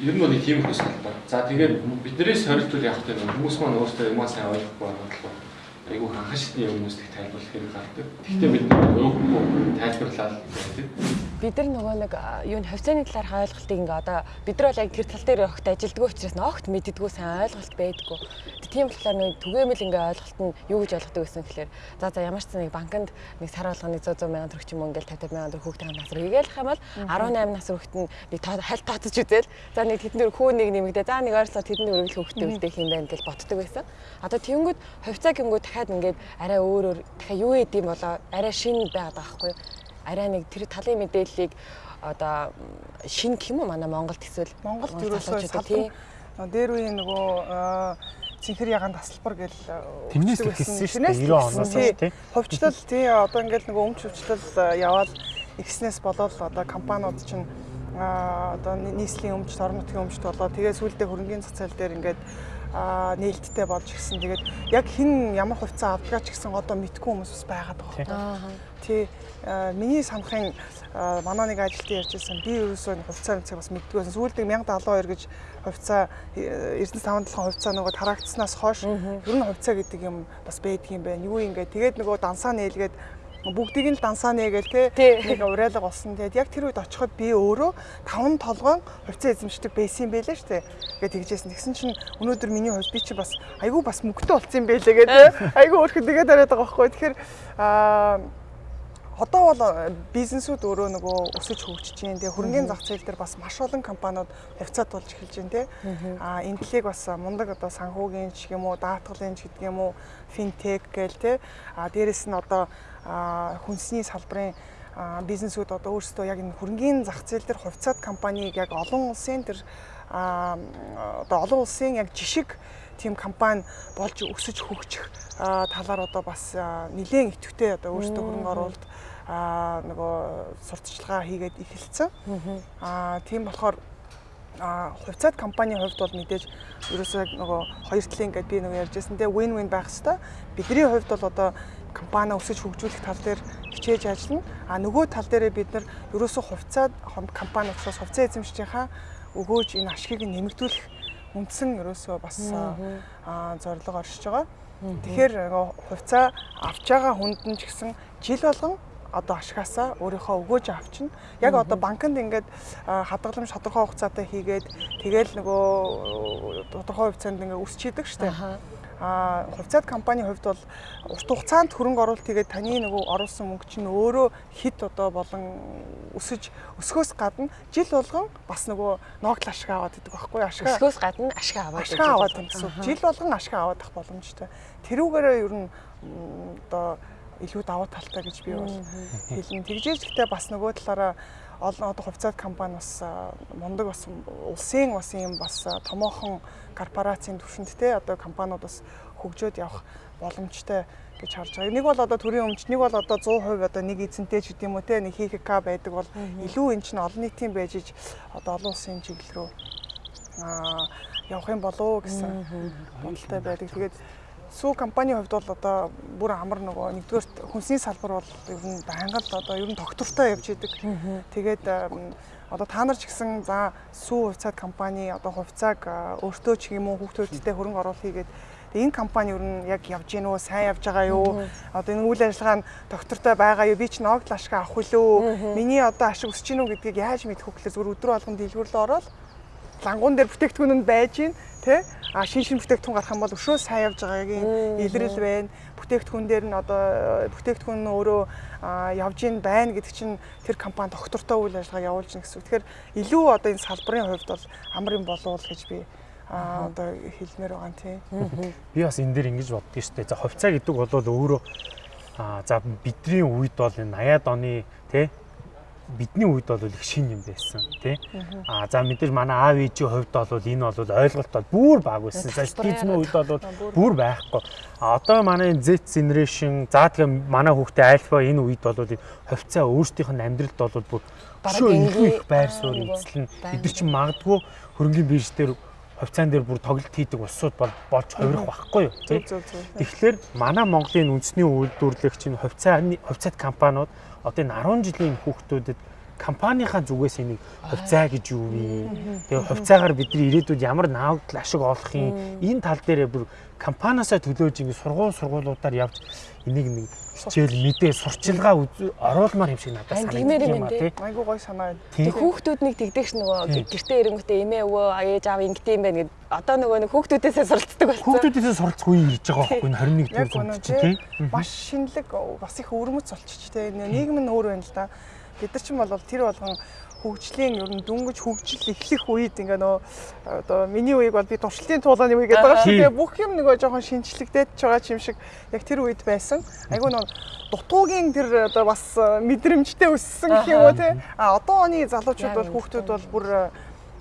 ер нь нэг тийм хөс талбар. За тэгээд биднээс хоригдвол явах гэдэг нь хүмүүс маань өөрсдөө юмаа сайн ойлгохгүй болохоор айгүй ханхан шатны хүмүүст их тайлбарлах хэрэг гардаг. Гэхдээ бид өөрөөр тайлбарлаад байдаг бид нар нөгөө нэг юу н хавцааны талаар ойлголтыг ингээ одоо бид нар бол яг тэр тал дээр огт ажилддаг учраас огт мэддэггүй сайн ойлголт байдаггүй. Тийм болохоор нэг түгээмэл ингээ ойлголт нь юу гэж ойлгодог гэсэн гэхээр за за ямар ч нэг банкнд нэг сар болгоны 100 100 мянган төгрөг ч юм ингээл 50 мянган төгрөг хүүхдийн насруу хийгээл юм бол 18 нас хүрэгт нь нэг хальт тооцож үзэл за нэг тэдэн дөр хүү нэг нэмэгдээ за нэг ойролцоо тэдэн дөр өргөл хүүхдээ үлдээх юм байна гэж боддог байсан. Одоо тэнгүүд хувьцаа гингүүд дахиад ингээд арай өөр өөр дахиад юу юм болоо арай шинэ байгаад байгаа байхгүй юу? арай нэг тэр талын мэдээллийг одоо шин гэх юм манай Монголд эсвэл Монголд ерөөсөө салбар дээр үеийн нөгөө цэнхэр ягаан тасалбар гэл тэрнээс ихсэн шүү дээ 90 оноос тий. Хувьчлал тий одоо ингээл нөгөө өмч хувьчлал яваад ихснээс болоод одоо компаниуд чинь одоо нийслэлийн өмчт орон нутгийн өмчт болоо тэгээ сүүлдээ хөрөнгөний цацал дээр ингээд нээлттэй болж гисэн. Тэгээд яг хэн ямар хувьцаа авдгаа ч гэсэн одоо мэдгүй хүмүүс бас байгаад байгаа. Тий. Миний санахын манай нэг ажилтны ярьжсэн би ерөөсөө хувьцаа мэцэг бас мэддгүй байсан. Сүүлд 1072 гэж хувьцаа Эрдэнэс 57 хувьцаа нөгөө тарагдсанаас хойш ер нь хувьцаа гэдэг юм бас байдаг юм байна. Юу ингэ тэгээд нөгөө дансаа нээлгээд бүгдийг нь дансаа нээгээл те нэг урайлга болсон. Тэгээд яг тэр үед очиход би өөрөө таван толгоон хувьцаа эзэмшдэг байсан юм байлаа шүү дээ. Тэгээд тэгжсэн. Тэгсэн чинь өнөөдөр миний хувьд би чи бас айгүй бас мөнгөтэй болсон юм байлаа гэдэг. Айгүй өөрхөн тэгээд дараад байгаа байхгүй. Тэгэхээр аа одоо бол бизнесүүд өөрөө нөгөө өсөж хөгжиж байна. Тэгээ хөрөнгөний зах зээл дээр бас маш олон компаниуд хувьцаат болж эхэлж байна те. А энэ талыг бас мундаг одоо санхүүгийн ч юм уу, даатгалын ч гэдэг юм уу, финтек гээл те. А дээрэс нь одоо хүнсний салбарын бизнесүүд одоо өөрсдөө яг энэ хөрөнгөний зах зээл дээр хувьцаат компанийг яг олон улсын тэр одоо олон улсын яг жишг тийм компани болж өсөж хөгжих талаар одоо бас нэлээд идэвхтэй одоо өөрсдөө хөрөнгө оруулалт аа нөгөө сурталчилгаа хийгээд эхэлсэн. Аа тийм болохоор а хувьцаат компанийн хувьд бол мэдээж ерөөсөө нөгөө хоёр талын ингээд би нөгөө ярьжсэн те win win байх хэвээр бидний хувьд бол одоо компани өсөж хөгжүүлэх тал дээр хичээж ажиллана. А нөгөө тал дээрээ бид нар ерөөсөө хувьцаа компани учраас хувьцаа эзэмшижийнхаа өгөөж энэ ашгийг нэмэгдүүлэх үндсэн ерөөсөө бас зорилго оршиж байгаа. Тэгэхээр хувьцаа авч байгаа хүнд нь ч гэсэн жил болгон одоо ашгаасаа өөрийнхөө өгөөж авчна. Яг одоо банкнд ингээд хадгаламж тодорхой хугацаатай хийгээд тэгэл нөгөө тодорхой хугацаанд ингээд өсчийдэг штеп. А хувьцаат компанийн хувьд бол урт хугацаанд хөрөнгө оруулалт хийгээд таны нөгөө оруулсан мөнгө чинь өөрөө хит одоо болон өсөж өсгөөс гадна жил болгон бас нөгөө ногдол ашиг аваад идэг байхгүй ашиг өсгөөс гадна ашиг аваад ашиг аваад гэсэн жил болгон ашиг аваад ах боломжтой. Тэрүүгээрээ ер нь одоо илүү давуу талтай гэж би бол хэлнэ тэгжээж гэхдээ бас нөгөө талаараа олон одоо хувьцаат компани бас мундаг бас улсын бас юм бас томоохон корпорацийн түвшинд те одоо компаниуд бас хөгжөөд явах боломжтой гэж харж байгаа. Нэг бол одоо төрийн өмч, нэг бол одоо 100% одоо нэг эзэнтэй ч гэдэм үү те нэг ХКК байдаг бол илүү эн чинь олон нийтийн байж иж одоо олон улсын чиглэл рүү аа явах юм болоо гэсэн бодолтой байдаг. Тэгээд сүү компанийн хувьд бол одоо бүр амар нөгөө нэгдүгээр хүнсний салбар бол ер нь байнга л одоо ер нь тогтвортой явж идэг. Тэгээд одоо та нар ч гэсэн за сүү хувьцаат компани одоо хувьцааг өөртөө ч юм уу хүүхдүүдтэй хөрөнгө оруулалт хийгээд Тэгээ энэ компани ер нь яг явж гин үү, сайн явж байгаа юу? Одоо энэ үйл ажиллагаа нь доктортой байгаа юу? Би ч ногдол ашиг авах үлээ. Миний одоо ашиг өсөж гин үү гэдгийг яаж мэдэх вэ гэхлээр зүгээр өдрө болгон дэлгүүрлээ ороод лангуун дээр бүтээгдэхүүн нь байж гин тий а шин шин бүтээгдэхүүн гарах юм бол өшөө сайн явж байгаагийн илрэл байна бүтээгдэхүүн дээр нь одоо бүтээгдэхүүн нь өөрөө явж ийн байна гэдэг чинь тэр компани доктортой үйл ажиллагаа явуулж гин гэсэн. Тэгэхээр илүү одоо энэ салбарын хувьд бол амар юм болов гэж би а одоо хэлмээр байгаа юм тий. Би бас энэ дээр ингэж боддгийн шүү дээ. За хувьцаа гэдэг бол өөрөө а за бидний үед бол энэ 80-аад оны тий бидний үед бол их шин юм байсан тий. А за мэдээж манай аав ээжийн хувьд бол энэ бол ойлголт бол бүр баг байсан. Стизмийн үед бол бүр байхгүй. А одоо манай Z generation за тэгээ манай хүүхдээ альфа энэ үед бол хувьцаа өөрсдийнх нь амьдралд бол бүр бараг их байр суурь эзлэн нар чинь магадгүй хөрөнгөний бирж дээр хувьцаан дээр бүр тоглолт хийдэг улсууд бол болж хувирах байхгүй юу. Тэгэхээр манай Монголын үндэсний үйлдвэрлэгч нь хувьцааны хувьцаат компаниуд одоо энэ 10 жилийн хүүхдүүдэд компанийнхаа зүгээс энийг хувьцаа гэж юу вэ? Тэгээ хувьцаагаар бидний ирээдүйд ямар наавдал ашиг олох юм? Энэ тал дээр бүр компаниасаа төлөөж ингэ сургууль сургуулиудаар явж энийг нэг хичээл мэдээ сурчилгаа оруулмаар юм шиг надад санагдаж байна тий. Айгуу гой санаа. Тэг хүүхдүүд нэг тэгдэгш нөгөө гэртээ ирэнгүүтээ эмээ өвөө ээж аав ингэдэм юм байна гэд одоо нөгөө нэг хүүхдүүдээсээ суралцдаг болсон. Хүүхдүүдээсээ суралцах үе ирж байгаа байхгүй 21 дэх зуунд тий. Маш шинэлэг бас их өрмөц болчих тий. Нийгэм нь өөр байна л да. Бид нар ч юм бол тэр болгон хөгжлийн ер нь дүнгиж хөгжил эхлэх үед ингээ нөө одоо миний үеиг бол би туршилтын туулааны үе гэдэг байгаа шүү. Тэгээ бүх юм нөгөө жоохон шинчлэгдээд ч байгаа юм шиг яг тэр үед байсан. Айгүй нөө дутуугийн тэр одоо бас мэдрэмжтэй өссөн гэх юм уу те. А одоо оны залуучууд бол хүүхдүүд бол бүр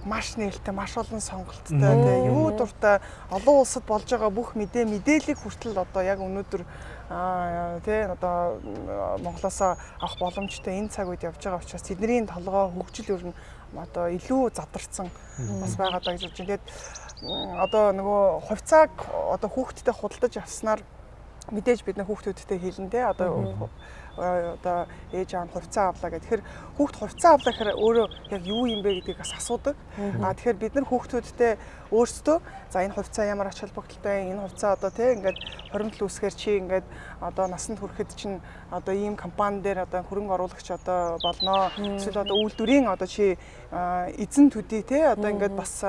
маш нээлттэй, маш олон сонголттой те. Юу дуртай олон улсад болж байгаа бүх мэдээ мэдээллийг хүртэл одоо яг өнөөдөр аа тий одоо Монголоос авах боломжтой энэ цаг үед явж байгаа учраас тэдний толгой хөгжил ер нь одоо илүү задарсан бас байгаа даа гэж бодож байна. Тэгээд одоо нөгөө хувьцааг одоо хүүхдтэд худалдаж авснаар мэдээж бид нар хүүхдүүдтэй хэлэн дээ одоо одоо ээж аав хувьцаа авлаа гэх. Тэгэхээр хүүхд хувьцаа авлаа гэхээр өөрөө яг юу юм бэ гэдгийг бас асуудаг. Аа тэгэхээр бид нар хүүхдүүдтэй өөрсдөө за энэ хувьцаа ямар ач холбогдолтой энэ хувьцаа одоо тийм ингээд хоримтл үсгээр чи ингээд одоо насанд хүрэхэд чинь одоо ийм компани дээр одоо хөрөнгө оруулагч одоо болноо эсвэл одоо үйлдвэрийн одоо чи эзэн төдий тий одоо ингээд бас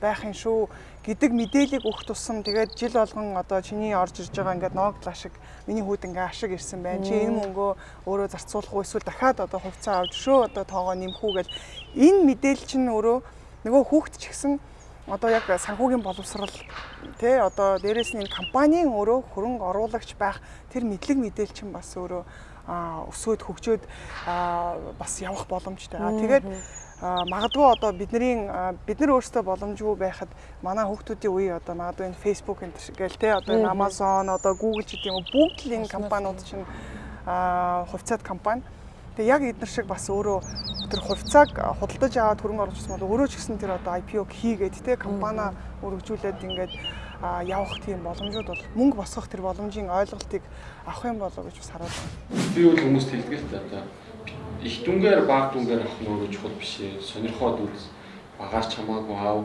байх юм шүү гэдэг мэдээллийг өгөх тусам тэгээд жил болгон одоо чиний орж ирж байгаа ингээд ноогдол ашиг миний хүүд ингээ ашиг ирсэн байна. Чи энэ мөнгөө өөрөө зарцуулах уу эсвэл дахиад одоо хувьцаа авч шөө одоо тоогоо нэмэх үү гэж энэ мэдээлэл чинь өөрөө нөгөө хүүхд ч гэсэн одоо яг санхүүгийн боловсрал тий одоо дээрэс нь энэ компанийн өөрөө хөрөнгө оруулагч байх тэр мэдлэг мэдээлэл чинь бас өөрөө өсөөд хөгжөөд бас явах боломжтой. Тэгээд магадгүй одоо бидний бид нар өөрсдөө боломжгүй байхад манай хүүхдүүдийн үе одоо магадгүй энэ Facebook энэ гээл те одоо энэ Amazon одоо Google гэдэг юм уу бүгд л энэ компаниуд чинь хувьцаат компани. Тэгээ яг эдгээр шиг бас өөрөө тэр хувьцааг худалдаж аваад хөрөнгө оруулагч бол өөрөө ч гэсэн тэр одоо IPO хийгээд те компани өргөжүүлээд ингээд явах тийм боломжууд бол мөнгө босгох тэр боломжийн ойлголтыг авах юм болоо гэж бас байна. Би бол хүмүүст хэлдэг л да их дүнгээр баг дүнгээр авах нь өөрөө чухал биш ээ. Сонирхоод үз багаар ч хамаагүй аав.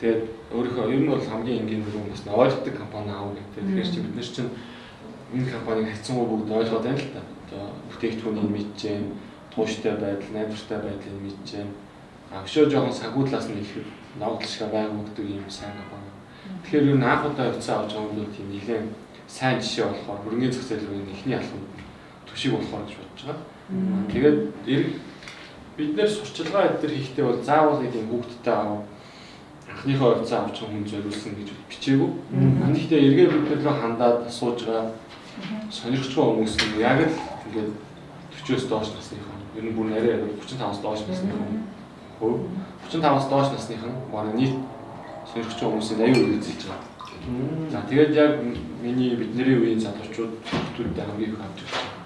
Тэгээд өөрийнхөө ер нь бол хамгийн энгийн дүр нь ойлгодог компани аав гэдэг. Тэгэхээр чи бид нар чинь энэ компаниг хайцсангүй бүгд ойлгоод байна л та. Одоо бүтээгдэхүүнийг мэдчихээн, тууштай байдал, найдвартай байдлыг мэдчихээн. А өшөө жоохон санхүү талаас нь ихэд ногдол шиг байнг өгдөг юм сайн компани. Тэгэхээр ер нь анх удаа хувьцаа авч байгаа юм тийм нэлээд сайн жишээ болохоор хөрөнгөний зах зээл рүү эхний алхам төшиг болохоор гэж бодож байгаа. Тэгээд бид нэр сурчилгаа эдгээр хийхдээ бол заавал нэг юм хүүхдтэй аав анхныхоо хувьцаа авч хүн зориулсан гэж бичээгүй. Гэхдээ эргээ бид рүү хандаад сууж байгаа сонирхчгүй хүмүүс нь яг л ингээд 40-оос доош насныхан ер нь бүр нэрээ 35-аас доош насныхан хөв 35-аас доош насныхан манай нийт сонирхчгүй хүмүүсийн 80% эзэлж байгаа. За тэгээд яг миний бидний үеийн залуучууд хүмүүстэй хамгийн их хамж байгаа.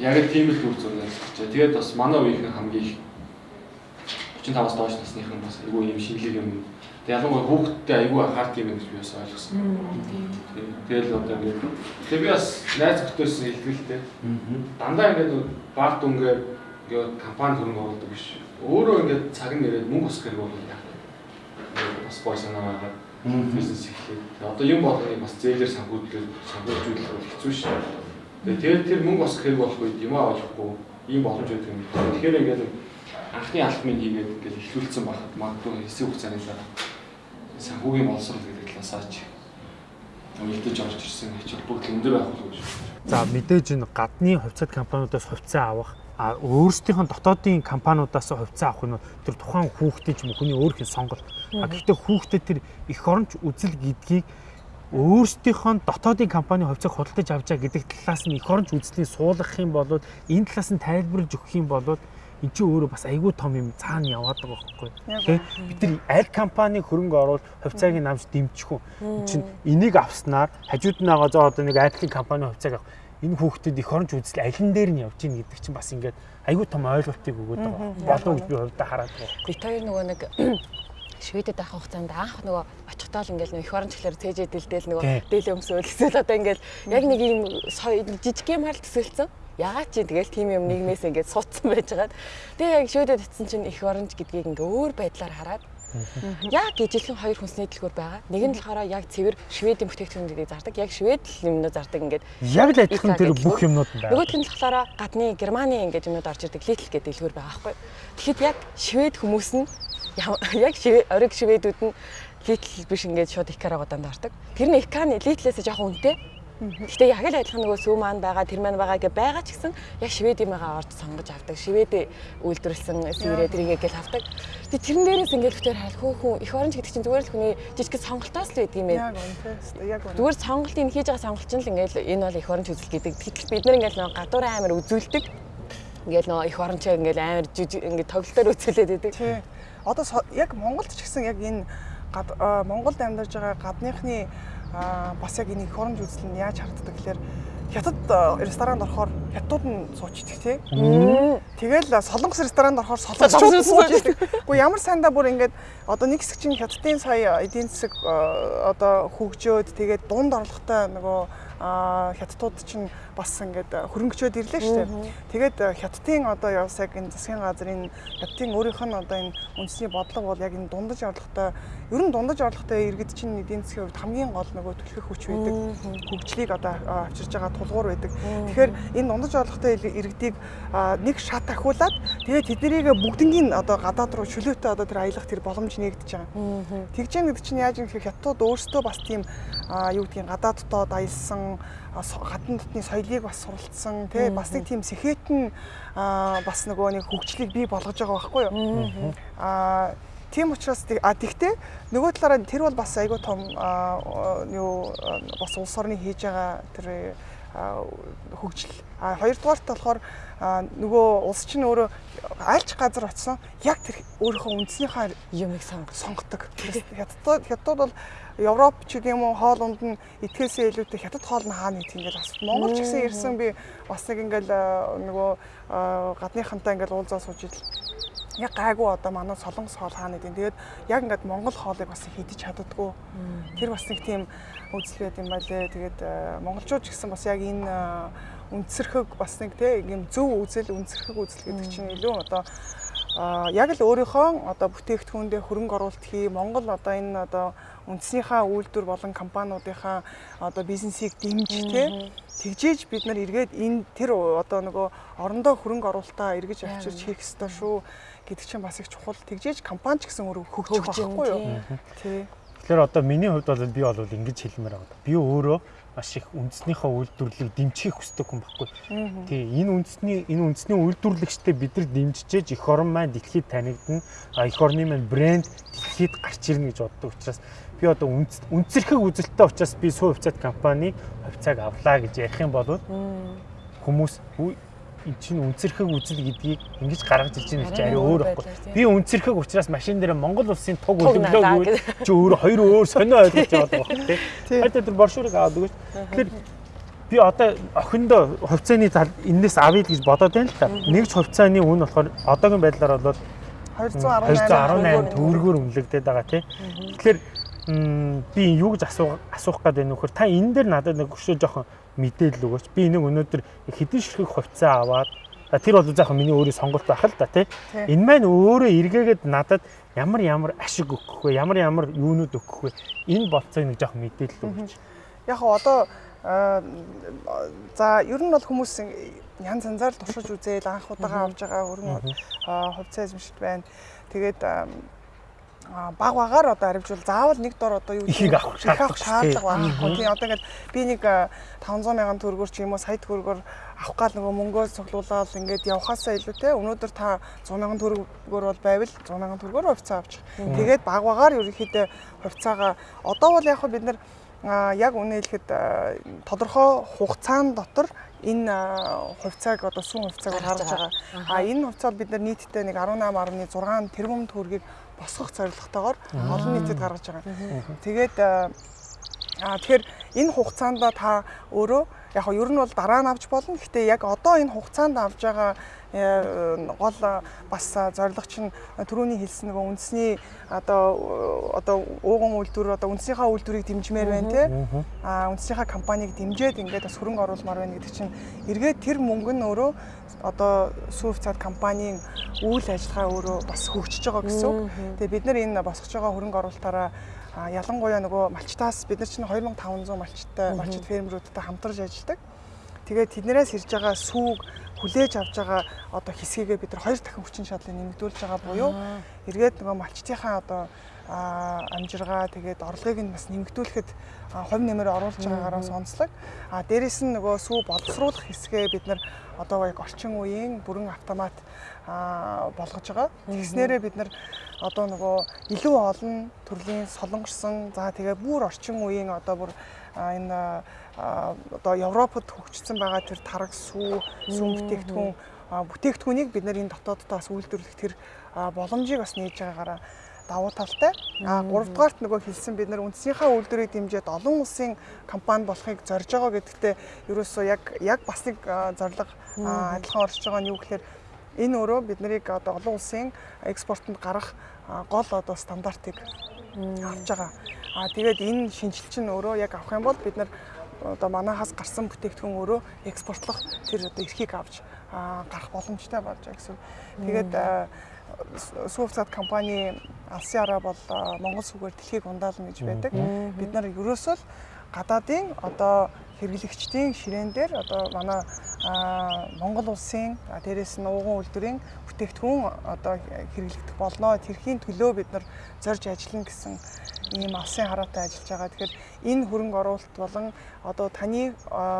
Яг л тийм л үр зураг ажиллаж. Тэгээд бас манай үеийнхэн хамгийн их 35-аас доош насныхан бас айгүй юм шинэлэг юм. Тэгээд ялангуяа хүүхдтэй айгүй анхаарт юм гэж би бас ойлгосон. Тэгэл одоо ингээд тэг би бас найз зөвхөөс хэлтгэлтэй. Дандаа ингээд баг дүнгээр ингээд компани хөрөнгө оруулдаг биш. Өөрөө ингээд цаг нь ирээд мөнгө өсгөх бол яах вэ? Бас гой санаа байгаа. бизнес эхлэв. Одоо юм болгоныг бас зээлэр санхүүдлэр санхүүжүүлэх бол хэцүү шүү. Тэгээ тэр тэр мөнгө бас хэрэг болох үед юм авахгүй ийм боломж байдаг юм. Тэгэхээр ингээд анхны алхмыг хийгээд ингээд эхлүүлсэн байхад магадгүй хэсэг хугацааны дараа санхүүгийн боловсрол гэдэг талаасаа ч уялдаж орж ирсэн хичээл бүгд өндөр байх болов уу гэж. За мэдээж энэ гадны хувьцаат компаниудаас хувьцаа авах а өөрсдийнх нь дотоодын компаниудаас хувьцаа авах нь тэр тухайн хүүхдийн ч юм уу хүний өөрхийн сонголт. А гэхдээ хүүхдэд тэр эх оронч үзэл гэдгийг өөрсдийнх нь дотоодын компани хувьцааг худалдаж авч байгаа гэдэг талаас нь эх оронч үзлийг суулгах юм бол энэ талаас нь тайлбарлаж өгөх юм бол эн чинь өөрөө бас айгүй том юм цаана яваад байгаа байхгүй тий бид нар аль компани хөрөнгө оруулалт хувьцааг намж дэмжих үү чинь энийг авснаар хажууд нь байгаа зоо одоо нэг Apple-ийн компани хувьцааг авах. Энэ хүүхдэд их оронч үзэл алин дээр нь явж ийн гэдэг чинь бас ингээд айгүй том ойлголтыг өгöd байгаа. Болов гэж би хувьдаа хараад байгаа. Бид хоёр нөгөө нэг Шведэд байх хугацаанд анх нөгөө очихдоо л ингээл их оронч хэлээр цээжээ дэлдэл нөгөө дээлээ өмсөөл эсвэл одоо ингээл яг нэг юм жижиг юм хал төсөлцөн ягаад чи тэгэл тийм юм нийгмээс ингээд суудсан байж байгаа. Тэгээ яг шөөдөд утсан чинь их оронч гэдгийг ингээ өөр байдлаар хараад Яг ижилхэн хоёр хүнсний дэлгүүр байгаа. Нэг нь болохоор яг цэвэр шведийн бүтээгдэхүүнүүдийг зардаг. Яг швед юмнууд зардаг ингээд. Яг л адилхан тэр бүх юмнууд байна. Нөгөөх нь болохоор гадны Германы ингээд юмнууд орж ирдэг Lidl гэдэг дэлгүүр байгаа байхгүй. Тэгэхэд яг швед хүмүүс нь яг ориг шведүүд нь Lidl биш ингээд шууд Икарагуудаа дардаг. Тэр нь Иканы Lidl-ээс жоохон үнэтэй. Гэтэ яг л адилхан нөгөө сүү маань байгаа, тэр маань байгаа гэ байгаа ч гэсэн яг шведимээгаа орж сонгож авдаг. Шведэ үйлдвэрлэсэн сэрээ тэрийгээ гэл авдаг. Тэгээ тэрэн дээрээс ингээд бүтээр хайл хөөхөн их оронч гэдэг чинь зүгээр л хүний жижиг сонголтоос л байдаг юм ээ. Яг үнэ. Яг үнэ. Зүгээр сонголтыг хийж байгаа сонголт чинь л ингээд энэ бол их оронч үзэл гэдэг. Тэгэхээр бид нар ингээд нөгөө гадуур амир үзүүлдэг. Ингээд нөгөө их орончоо ингээд амир жижиг ингээд тоглолтоор үзүүлээд байдаг. Тий. Одоо яг Монголд ч гэсэн яг энэ Монголд амьдарж байгаа гадныхны бас яг энийг хоромж үзэл нь яаж харддаг гэхээр хятад ресторанд орохоор хятадууд нь суучдаг тий. Тэгэл солонгос ресторанд орохоор солонгосчууд суучдаг. Гэхдээ ямар сайндаа бүр ингээд одоо нэг хэсэг чинь хятадын сая эдийн засаг одоо хөгжөөд тэгээд дунд орлоготой нөгөө хятадууд чинь бас ингээд хөрөнгөчөөд ирлээ шүү дээ. Тэгээд хятадын одоо явс яг энэ засгийн газрын хятадын өөрийнх нь одоо энэ үндэсний бодлого бол яг энэ дундаж орлоготой ер нь дундаж орлоготой иргэд чинь эдийн засгийн хувьд хамгийн гол нөгөө түлхэх хүч байдаг. Хөгжлийг одоо авчирж байгаа тулгуур байдаг. Тэгэхээр энэ дундаж орлоготой иргэдийг нэг шат ахиулаад тэгээд тэднийг бүгднийг одоо гадаад руу чөлөөтэй одоо тэр аялах тэр боломж нэгдэж байгаа. Тэгж яа гэдэг чинь яаж юм гэхээр хятадууд өөрсдөө бас тийм юу гэдгийг гадаад дотоод аялсан гадна дотны соёлыг бас суралцсан тий бас нэг тийм сэхэтэн бас нөгөө нэг хөгжлийг бий болгож байгаа байхгүй юу аа Тийм учраас а тэгтээ нөгөө талаараа тэр бол бас айгүй том юу бас улс орны хийж байгаа тэр хөгжил. А хоёрдугаарт болохоор нөгөө улс чинь өөрөө альч газар очсон яг тэр өөрийнхөө үндснийхээ юмыг сонгодог. Хятад хятад бол Европ ч юм уу хоол унд нь итгэхээсээ илүүтэй хятад хоол нь хаана идэх ингээл асуулт. Монгол ч гэсэн ирсэн би бас нэг ингээл нөгөө гадныхантай ингээл уулзаа сууж идэл яг гайгүй одоо манай солонгос хоол хаана гэдэг. Тэгээд яг ингээд монгол хоолыг бас хийдэж чаддггүй. Тэр бас нэг тийм үзэл байт юм байлээ. Тэгээд монголчууд ч гэсэн бас яг энэ үндсэрхэг бас нэг тийм зөв үзэл үндсэрхэг үзэл гэдэг чинь илүү одоо яг л өөрийнхөө одоо бүтээгдэхүүндээ хөрөнгө оруулалт хий Монгол одоо энэ одоо үндэснийхаа үйлдвэр болон компаниудынхаа одоо бизнесийг дэмж тэ тэгжээж бид нар эргээд энэ тэр одоо нөгөө орондоо хөрөнгө оруулалтаа эргэж авчирч хийх ёстой шүү гэдэг чинь бас их чухал. Тэгжээж компани ч гэсэн өөрөө хөгжих байхгүй юу? тий. Тэгэхээр одоо миний хувьд бол би бол ингэж хэлмээр байгаа. Би өөрөө маш их үндэснийхээ үйлдвэрлэлийг дэмжих хүсдэг хүн баггүй. Тий, энэ үндэсний энэ үндэсний үйлдвэрлэгчтэй бид нар дэмжижээж эх орон маань дэлхийд танигдана. А эх орны маань брэнд дэлхийд гарч ирнэ гэж боддог учраас би одоо үнцэрхэг үзэлттэй учраас би суу хувьцаат компани хувьцааг авлаа гэж ярих юм бол хүмүүс эн чинь үнцэрхэг үзэл гэдгийг ингэж гаргаж ирж байгаа чи арай өөр байхгүй. Би үнцэрхэг учраас машин дээр Монгол улсын туг үлэмлээгүй чи өөр хоёр өөр сонио ойлгож байгаа байхгүй тий. Хайд тэр боршуурыг аваад өгөөч. Тэгэхээр би одоо охиндоо хувьцааны тал энэс авъя гэж бодоод байна л та. Нэг ч хувьцааны үн болохоор одоогийн байдлаар бол 218 төгрөгөөр үнэлэгдээд байгаа тий. Тэгэхээр би юу гэж асуух асуух гээд байна вөхөр та энэ дээр надад нэг өшөө жоохон мэдээлэл өгөөч. Би энийг өнөөдөр хэдэн ширхэг хувьцаа аваад тэр бол заах миний өөрийн сонголт байх л да тий. Энэ маань өөрөө эргээгээд надад ямар ямар ашиг өгөх вэ? Ямар ямар юунууд өгөх вэ? Энэ болцоог нэг жоох мэдээлэл өгч. Яг одоо за ер нь бол хүмүүс янз янзаар туршиж үзээд анх удаага авж байгаа хөрөнгө аа, хувьцаа эзэмшилт байна. Тэгээд баг багаар одоо харивжуул заавал нэг дор одоо юу Ихийг авах их авах шаардлага байхгүй. Тийм одоо ингээд би нэг аа, 500 мянган төгрөгөөр ч юм уу сая төгрөгөөр авах гал нөгөө мөнгөө цуглуулаад ингээд явхаасаа илүү те өнөөдөр та 100 мянган төгрөгөөр бол байвал 100 мянган төгрөгөөр хувьцаа авчих. Тэгээд баг багаар ерөнхийдөө хувьцаагаа одоо бол яг хөө бид нар яг үнэ хэлэхэд тодорхой хугацаан дотор энэ хувьцааг одоо сүүн хувьцааг гаргаж байгаа. А энэ хувьцаа бид нар нийтдээ нэг 18.6 тэрбум төгрөгийг босгох зорилготойгоор олон нийтэд гаргаж байгаа. Тэгээд А тэгэхээр энэ хугацаанд та өөрөө яг нь ер нь бол дараа нь авч болно. Гэхдээ яг одоо энэ хугацаанд авж байгаа э, гол а, бас а, зорилго чинь түрүүний хэлсэн нөгөө үндэсний одоо одоо ууган үйлдвэр одоо үндэснийхээ үйлдвэрийг дэмжмээр байна те. А үндэснийхээ компанийг дэмжиж ингээд бас хөрөнгө оруулмаар байна гэдэг чинь эргээд тэр мөнгө нь өөрөө одоо сүүв цаад компанийн үйл ажиллагаа өөрөө бас хөгжиж байгаа гэсэн үг. Тэгээ бид нар энэ босгож байгаа хөрөнгө оруулалтаараа А ялангуяа нөгөө малчтаас бид нар чинь 2500 малчтай малчит фермерүүдтэй хамтарч ажилладаг. Тэгээд тэднээс ирж байгаа сүүг хүлээж авж байгаа одоо хэсгийгээ бид нар хоёр дахин хүчин чадлыг нэмэгдүүлж байгаа буюу эргээд нөгөө малчтынхаа одоо амжиргаа тэгээд орлогыг нь бас нэмэгдүүлэхэд хувь нэмэр оруулж байгаагаараа сонслог. А дээрэс нь нөгөө сүү боловсруулах хэсгээ бид нар одоо яг орчин үеийн бүрэн автомат болгож байгаа. Тэгснээрээ бид нар одоо нөгөө илүү олон төрлийн солонгорсон за тэгээ бүр орчин үеийн одоо бүр энэ одоо Европод хөгжсөн байгаа тэр тараг сүү сүүн бүтээгдэхүүн бүтээгдэхүүнийг бид нар энэ дотооддоо бас үйлдвэрлэх тэр боломжийг бас нээж байгаагаараа давуу талтай. А гуравдугаарт нөгөө хэлсэн бид нар үндсийнхаа үйлдвэрийг дэмжиж олон улсын компани болохыг зорж байгаа гэдэгтээ ерөөсөө яг яг бас нэг зорилго адилхан орж байгаа нь юу гэхээр энэ өөрөө бид нарыг одоо олон улсын экспортод гарах гол одоо стандартыг авч байгаа. А тэгээд энэ шинжилт чинь өөрөө яг авах юм бол бид нар одоо манахаас гарсан бүтээгдэхүүн өөрөө экспортлох тэр одоо эрхийг авч гарах боломжтой болж байгаа гэсэн. Тэгээд а, сүүвцад компани алсын араа бол Монгол сүгээр дэлхийг ундаална гэж байдаг. Бид нар ерөөсөө гадаадын одоо хэрэглэгчдийн ширээн дээр одоо манай Монгол улсын дээрээс нь ууган үйлдвэрийн бүтээгдэхүүн одоо хэрэглэгдэх болно. Тэрхийн төлөө бид нар зорж ажиллана гэсэн ийм алсын хараатай ажиллаж байгаа. Тэгэхээр энэ хөрөнгө оруулалт болон одоо таны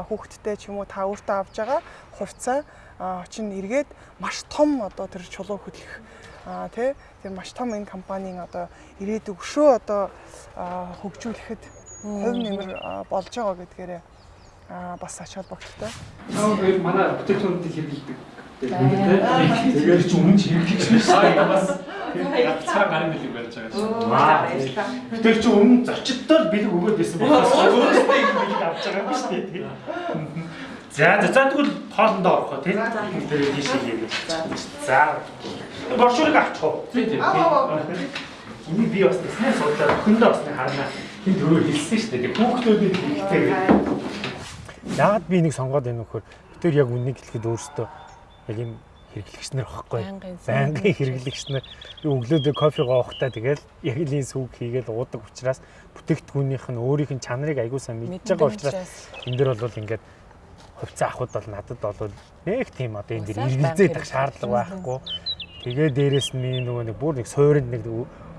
хүүхэдтэй ч юм уу та өөртөө авж байгаа хувьцаа а, чинь эргээд маш том одоо тэр чулуу хөдлөх а тий тэр маш том энэ компанийн одоо ирээдүг өшөө одоо хөгжүүлэхэд хувь нэмэр болж байгаа гэдгээрээ а, бас ач холбогдолтой. Наа хоёр манай бүтээгдэхүүнүүдийг хэрэглэдэг. Тэгээд ч өмнө ч хэрэглэж байсан. Аа бас цаа гарын бэлэг барьж байгаа шүү. Тэр чи өмнө зочдтой л бэлэг өгөөд байсан болохоос өөрөөсөө их бэлэг авч байгаа юм шүү дээ. За за за тэгвэл хоолндоо орох тий. Тэр тийш хийгээд. За. Боршуурыг авчих уу? Тий, тий. Энийг би бас тэснээ судлаад өхөндөө бас нэг харна. Хин төрөө хэлсэн шүү дээ. Хүүхдүүдэд хэрэгтэй гэдэг. Яагаад би энийг сонгоод байна вэ гэхээр тэр яг үннийг хэлэхэд өөртөө яг юм хэрэглэгч нар багхгүй. Байнгын хэрэглэгч нар. Өглөөдөө кофегоо уухтаа тэгэл яг л энэ сүүг хийгээл уудаг учраас бүтээгдэхүүнийх нь өөрийнх нь чанарыг аягүй сайн мэдж байгаа учраас энэ дэр бол ингээд хувьцаа авахд бол надад бол нэг тийм одоо энэ дэр иргэлзээд ах шаардлага байхгүй. Тэгээ дээрэс нь миний нөгөө нэг бүр нэг суурьнд нэг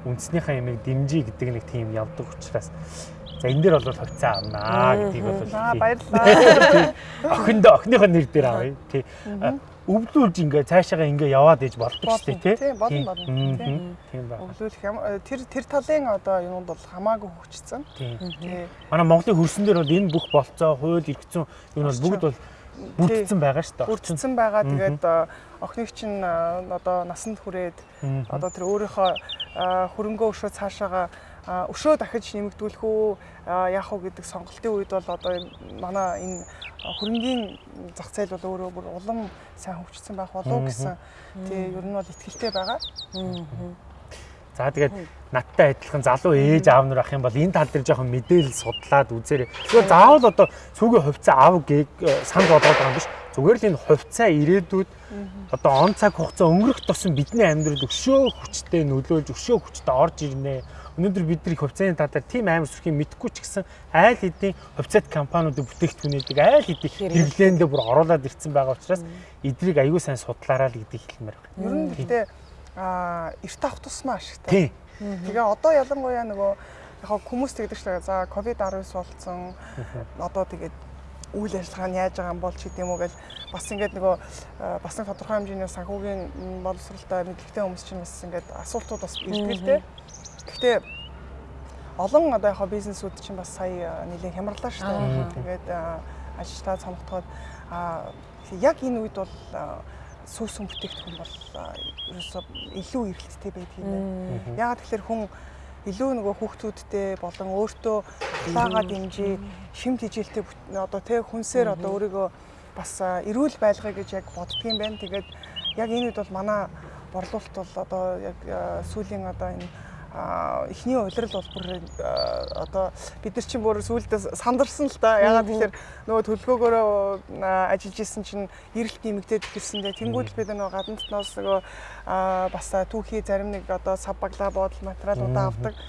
үндснийхээ ямиг дэмжиж гэдэг нэг тийм явдаг учраас за энэ дэр бол хувьцаа авнаа гэдгийг бол Аа баярлалаа. охиндоо охиныхоо нэр дээр авъя. Тий. Өвлүүлж ингээ цаашаага ингээ яваад ээж болдог шүү дээ тий. Тийм болно болно. Тийм. Байна. Юм э, тэр тэр талын одоо юмуд бол хамаагүй хөгжсөн. Тийм. Тий. Манай Монголын хөрсөн дээр бол энэ бүх болцоо, хууль, эрхцэн юм бол бүгд бол бүрдсэн байгаа шүү дээ. Бүрдсэн байгаа. Тэгээд э, охиныг чинь э, одоо насанд хүрээд одоо тэр өөрийнхөө э, хөрөнгөө өшөө цаашаага өшөө дахиж нэмэгдүүлэх үү яах вэ гэдэг сонголтын үед бол одоо манай энэ хөрөнгийн зах зээл бол өөрөө бүр улам сайн хөгжсөн байх болов уу гэсэн тий ер нь бол ихтэй байгаа. За тэгээд надтай адилхан залуу ээж аав нар ах юм бол энэ тал дээр жоохон мэдээлэл судлаад үзээрэй. Зүгээр заавал одоо сүүгийн хувьцаа аав гийг санд бодоод байгаа юм биш. Зүгээр л энэ хувьцаа ирээдүйд одоо он цаг хугацаа өнгөрөх тусам бидний амьдралд өшөө хүчтэй нөлөөлж өшөө хүчтэй орж ирнэ. Өнөөдөр бид нар хувьцааны талаар тийм амар сүрхийг мэдхгүй ч гэсэн айл хэдийн хувьцаат компаниудын бүтээгдэхүүнүүдийг айл хэдийн хэрэглээндээ бүр оруулаад ирсэн байгаа учраас эдрийг аягүй сайн судлаарай л гэдгийг хэлмээр байна. Ер нь гэхдээ аа эрт авах тусмаа ашигтай. Тэгээ одоо ялангуяа нөгөө яг хүмүүс тэгдэг шүү дээ. За ковид 19 болцсон. Одоо тэгээд үйл ажиллагаа нь яаж байгаа юм бол ч гэдэм үү гэл бас ингээд нөгөө бас нэг тодорхой хэмжээний санхүүгийн боловсралтай мэдлэгтэй хүмүүс чинь бас ингээд асуултууд бас ирдэг л дээ. Гэхдээ олон одоо яг бизнесүүд чинь бас сая нэлээд хямрлаа шүү дээ. Тэгээд ажилтаа цомгтоход яг энэ үед бол сүүсэн бүтээгдэхүүн бол ерөөсөө илүү эргэлттэй байдаг юм байна. Яагаад тэгэхээр хүн илүү нөгөө хүүхдүүдтэй болон өөртөө таагаа дэмжиж шим тижилтэй одоо тэг хүнсээр одоо өөрийгөө бас эрүүл байлгая гэж яг боддгийм байна. Тэгээд яг энэ үед бол манай борлуулалт бол одоо яг сүүлийн одоо энэ эхний улирал бол бүр одоо бид нар чинь бүр сүүлдээ сандарсан л да. Ягаад тэгэхээр нөгөө төлөвлөгөөгөөрөө ажиллаж исэн чинь эрэлт нэмэгдээд ирсэндээ тэнгуул бид нөгөө гадна дотноос нөгөө бас түүхий зарим нэг одоо сав баглаа бодол материалуудаа авдаг.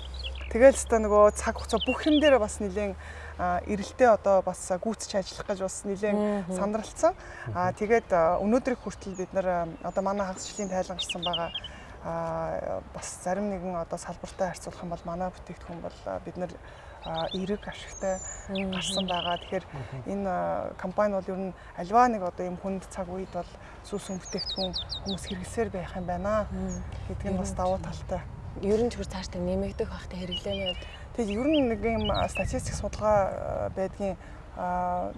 Тэгэл өстө нөгөө цаг хугацаа бүх юм дээр бас нэлээд эрэлтээ одоо бас гүйцэж ажиллах гэж бас нэлээд сандралцсан. Аа тэгээд өнөөдрийг хүртэл бид нар одоо манай хагасчлалын тайлан гарсан байгаа а бас зарим нэгэн одоо салбартай харьцуулах юм бол манай бүтээгдэхүүн бол бид нэр эерэг ашигтай гарсан байгаа. Тэгэхээр энэ компани бол ер нь альва нэг одоо юм хүнд цаг үед бол сүүсэн бүтээгдэхүүн хүмүүс хэрэгсээр байх юм байна гэдэг нь бас давуу талтай. Ер нь зөвхөн цаашдаа нэмэгдэх байхтай хэрэглээний хувьд. Тэгээд ер нь нэг юм статистик судалгаа байдгийн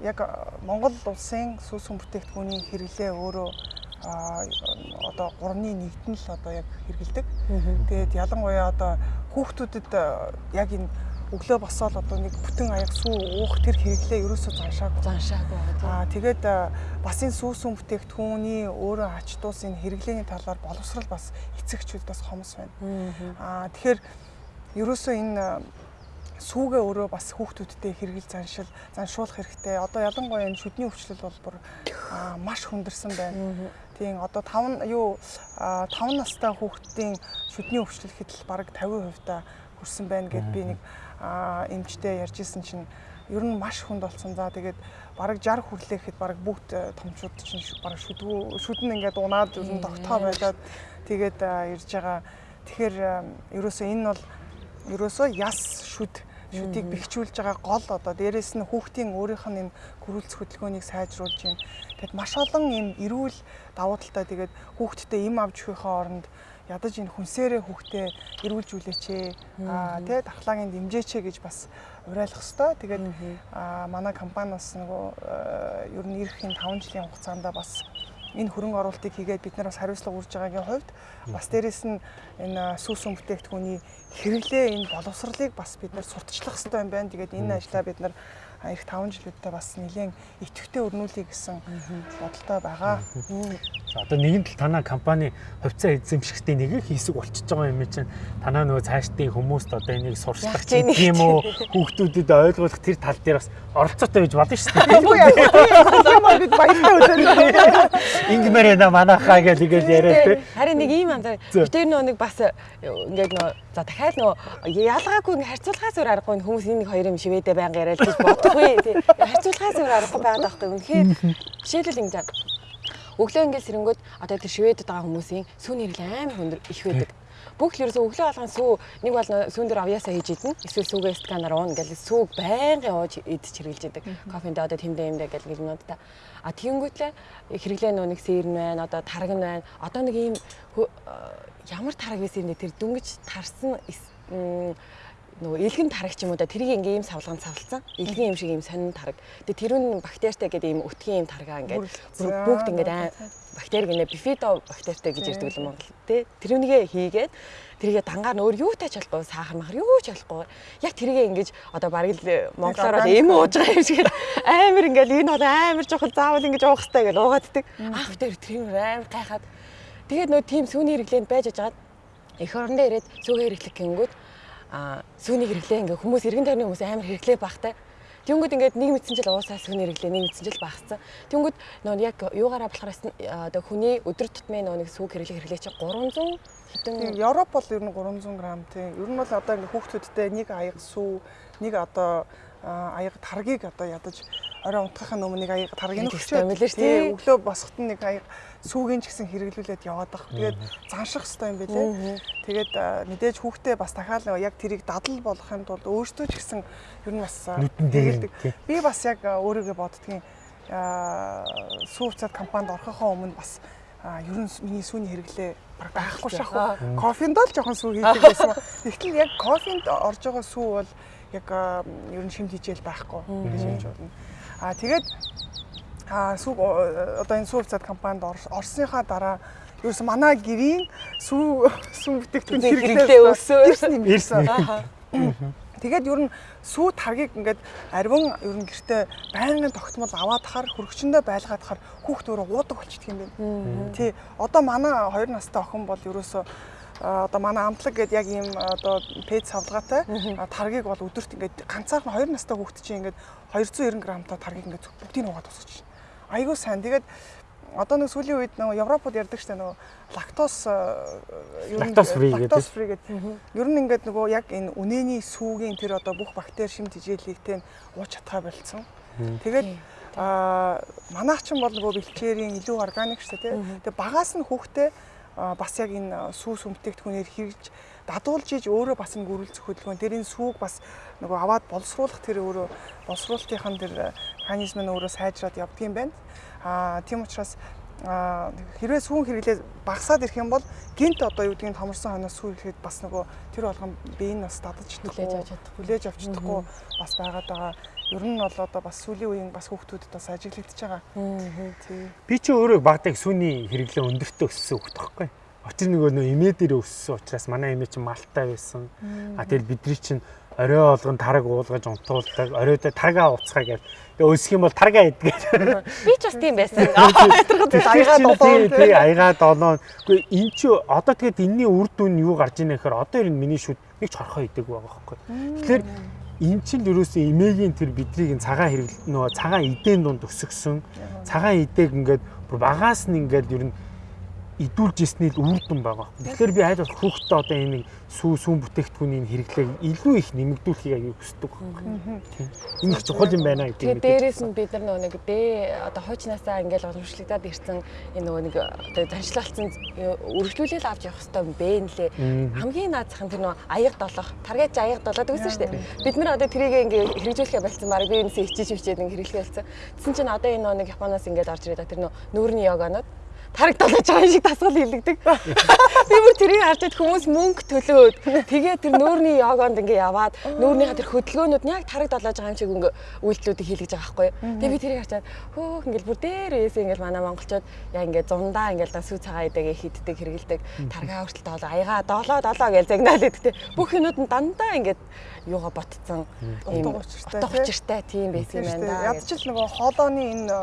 яг Монгол улсын сүүсэн бүтээгдэхүүний хэрэглээ өөрөө одоо 3-ны 1-т нь л одоо яг хэрэгэлдэг. Тэгээд ялангуяа одоо хүүхдүүдэд яг энэ өглөө босоод одоо нэг бүтэн аяг сүү уух тэр хэрэглээ ерөөсөө заншаагүй. Заншаагүй. Аа тэгээд бас энэ сүүсүн бүтээгдэхүүний өөрөө ач тус энэ хэрэглээний талаар боловсрал бас эцэгчүүд бас хомс байна. Аа тэгэхээр ерөөсөө энэ сүүгээ өөрөө бас хүүхдүүдтэй хэрэгэл заншил заншуулах хэрэгтэй. Одоо ялангуяа энэ шүдний өвчлөл бол бүр маш хүндэрсэн байна. Тийм одоо 5 юу 5 настай хүүхдийн шүдний өвчлөл хэдэл бараг 50% та хүрсэн байна гэд би нэг эмчтэй ярьж исэн чинь ер нь маш хүнд болсон. За тэгээд бараг 60 хүрлээхэд бараг бүгд томчууд чинь бараг шүдгүү шүдэн ингээд унаад ер нь тогтоо байлаад тэгээд ирж байгаа. Тэгэхээр ерөөсөө энэ бол ерөөсөө яс шүд шүдийг бэхжүүлж байгаа гол одоо дээрэс нь хүүхдийн өөрийнх нь энэ гөрүүлц хөдөлгөөнийг сайжруулж юм. Тэгэд маш олон юм эрүүл давуу талтай тэгээд хүүхдтэй им авч өгөхөө оронд ядаж энэ хүнсээрээ хүүхдээ эрүүлжүүлээч аа тий дархлаагийн дэмжээч гэж бас уриалах хэвээр. Тэгээд манай компаниас нөгөө ер нь ирэх энэ 5 жилийн хугацаанд бас энэ хөрөнгө оруулалтыг хийгээд бид нар бас хариуцлага үрж байгаагийн хувьд бас дээрэс нь энэ сүүсэн бүтээгдэхүүний хэрэглээ энэ боловсролыг бас бид нар сурталчлах хэрэгтэй юм байна. Тэгээд энэ ажлаа бид нар эх 5 жилүүдтэй бас нэлээд идэвхтэй өрнүүлэе гэсэн бодолтой байгаа. За одоо нэгэн тал танаа компани хувьцаа эзэмшигчдийн нэг их хэсэг болчихж байгаа юм чинь танаа нөгөө цаашдын хүмүүст одоо энийг сурчлах юм уу хүүхдүүдэд ойлгуулах тэр тал дээр бас оролцоотой гэж бодно шүү дээ. Үгүй яа. Бид баяртай үлээ. Ингмэр яна манахаа гэж ингэж яриад тий. Харин нэг ийм андаа битэр нөө нэг бас ингээд нөө за дахиад нөө ялгаагүй харьцуулахаас өөр аргагүй хүмүүс энэ нэг хоёр юм шивэдэ байнга яриад гэж бодохгүй тий. Харьцуулахаас өөр аргагүй байгаад байхгүй. Үнэхээр жишээлбэл ингээд өглөө ингээд сэрэнгүүд одоо тэр шивэдэд байгаа хүмүүсийн сүүний хэрэглээ амар хөндөр их байдаг бүх л ерөөсөө өглөө алган сүү нэг бол сүүн дээр авьяасаа хийж идэнэ. Эсвэл сүүгээ сканаар уун гэл сүүг байнгын ууж идэж хэрэглэж идэг. Кофенд одоо тэмдэ юмдэ гэл гэл юмуд та. А тэгэнгүүтлээ хэрэглээ нөө нэг сэрн байна, одоо тараг нь байна. Одоо нэг ийм ямар тараг юм бэ? Тэр дүнгиж тарсан нөгөө илгэн тарагч юм уу да тэрийг ингээм ийм савлганд савлцсан илгэн юм шиг ийм сонин тараг. Тэгээ тэр нь бактериатай гэдэг ийм өтгөн ийм таргаа ингээд бүгд ингээд бактери гинэ бифидо бактеритай гэж ярьдаг юм Монгол тий. Тэрүүнийгээ хийгээд тэрийгээ дангаар нөр юутай ч болохгүй сахар махар юу ч болохгүй. Яг тэрийгээ ингэж одоо бараг л монголоор эм ууж байгаа юм шиг амар ингээл энэ бол амар жоохон заавал ингэж уух хэрэгтэй гэж уугааддаг. Аав дээр тэр амар гайхаад тэгээд нөө тийм сүүний хэрэглээнд байж ажгаад эх орондоо ирээд сүүгээ хэрэглэх гингүүд а сүүний хэрэглээ ингээ хүмүүс эргэн тойрны хүмүүс амар хэрэглээ багтай. Тэнгүүд ингээд нэг мэдсэн жил уусаа сүүний хэрэглээ нэг мэдсэн жил багассан. Тэнгүүд нөө яг юугаараа болохоор одоо хүний өдөр тутмын нөө нэг сүүг хэрэглээ хэрэглээ чи 300 хэдэн Европ бол ер нь 300 г тийм. Ер нь бол одоо ингээ хүүхдүүдтэй нэг аяга сүү, нэг одоо аяга таргийг одоо ядаж орой унтахын өмнө нэг аяга таргийг шүү дээ. Өглөө босоход нэг аяга сүүгийн ч гэсэн хэрэглүүлээд яваад байх. Тэгээд занших хэрэгтэй юм билээ. Тэгээд мэдээж хүүхдээ бас дахиад яг тэрийг дадал болгохын тулд өөртөө ч гэсэн ер нь бас тэгэлдэг. Би бас яг өөрийгөө боддгийн сүү уцаад компанид орохоо өмнө бас ер нь миний сүүний хэрэглээ байхгүй шахав. Кофенд л жоохон сүү хийдэг байсан. Тэгтэл яг кофенд орж байгаа сүү бол яг ер нь шимт хичээл байхгүй гэж хэлж байна. Аа тэгээд а сүг одоо энэ сүүв цад компанид орсныхаа дараа ерөөсөн манай гэрийн сүү сүү бүтээгдэхүүн хэрэглээ өссөн ирсэн. Тэгээд ер нь сүү таргийг ингээд арвин ер нь гэртээ байнгын тогтмол аваад хахаар хөргөчөндөө байлгаад хахаар хүүхд өөрөө уудаг болчихдөг юм байна. Тий. Одоо манай 2 настай охин бол ерөөсөө одоо манай амтлаг гэдэг яг ийм одоо пэйж савлгаатай таргийг бол өдөрт ингээд ганцаархан 2 настай хүүхд чинь ингээд 290 грамтай таргийг ингээд бүгдийг угаад тусгаж байна айгүй сайн. Тэгээд одоо нэг сүүлийн үед нөгөө Европод ярьдаг штэ нөгөө лактоз лактоз фри лактоз фри гэдэг. Ер нь ингээд нөгөө яг энэ үнэний сүүгийн тэр одоо бүх бактери шим тижээлэгтэй ууж чадхаа болцсон. Тэгээд а манайх ч бол нөгөө бэлчээрийн илүү органик штэ тий. Тэгээд багаас нь хүүхдээ бас яг энэ сүү сүмтээгдэхүүнээр хэрэгж дадуулж иж өөрөө бас нэг үргэлжлэх хөдөлгөөн тэр энэ сүүг бас нөгөө аваад боловсруулах тэр өөрөө боловсруулалтын тэр механизм нь өөрөө сайжраад явдгийм байна. Аа тийм учраас хэрвээ сүүн хэрэглээ багасаад ирэх юм бол гинт одоо юу гэдгийг томорсон хойноос сүү ирэхэд бас нөгөө тэр болгон бие нь бас дадаж хүлээж авч чадахгүй хүлээж авч чадахгүй бас байгаад байгаа. Ер нь бол одоо бас сүүлийн үеийн бас хүүхдүүдэд бас ажиглагдчихж байгаа. Би чи өөрөө багтаг сүүний хэрэглээ өндөртөө өссөн хүүхд байхгүй. Очир нөгөө нөө эмээ дээр өссөн учраас манай эмээ чинь малтай байсан. А тэгэл бидний чинь орой болгон тараг уулгаж унтуулдаг. Оройдоо таргаа уцгаа гэж. Тэгээ өсөх юм бол таргаа идэх. Би ч бас тийм байсан. Аягаа долоо. Тий, аягаа долоо. Гэхдээ эн чи одоо тэгээд энэний үр дүн юу гарч ийнэ гэхээр одоо ер нь миний шүд нэг ч хорхоо идэг байгаа байхгүй. Тэгэхээр эн чинь ерөөсөө эмээгийн тэр биднийг цагаан хэрэгл нөгөө цагаан эдээн дунд өсгсөн. Цагаан эдээг ингээд багаас нь ингээд ер нь идүүлж ирсний л үр дүн байгаа. Тэгэхээр би аль болох хүүхдтэй одоо энэ сүү сүүн бүтээгдэхүүний хэрэглээг илүү их нэмэгдүүлэхийг аяг хүсдэг. Энэ их чухал юм байна гэдэг. Тэгээд дээрээс нь бид нар нөгөө нэг дэ одоо хуучнаасаа ингээл уламжлагдаад ирсэн энэ нөгөө нэг одоо заншлалцсан үргэлжлүүлэл авч явах хэрэгтэй юм бэ нэлээ. Хамгийн наацхан тэр нөгөө аяг долох, таргаж аяг долоод өгсөн шүү дээ. Бид нар одоо тэрийг ингээ хэрэгжүүлэхэ болцсон баг би энэсээ хичээж хичээд ингээ хэрэглэхэ болцсон. Тэсэн чинь одоо энэ нөгөө нэг Японоос ингээд орж ирээд тэр нөгөө нүүрний йоганууд тараг долоож байгаа шиг тасгал хилэгдэг. Би бүр тэрийг харж хүмүүс мөнгө төлөөд тэгээ тэр нүүрний йогонд ингээ яваад нүүрнийхаа тэр хөдөлгөөнүүд нь яг тараг долоож байгаа юм шиг ингээ үйлдэлүүдийг хийлгэж байгаа байхгүй. Тэгээ би тэрийг харчаад хөөх ингээл бүр дээрээс ингээл манай монголчууд яа ингээ зундаа ингээл сүү цагаа идэгээ хийддэг хэрэгэлдэг таргаа хүртэл долоо аяга долоо долоо гэж загнаал идэгтэй. Бүх юмуд нь дандаа ингээд юугаа ботцсон учиртай утга учиртай тийм байсан юм байна. Ядчил нөгөө хоолооны энэ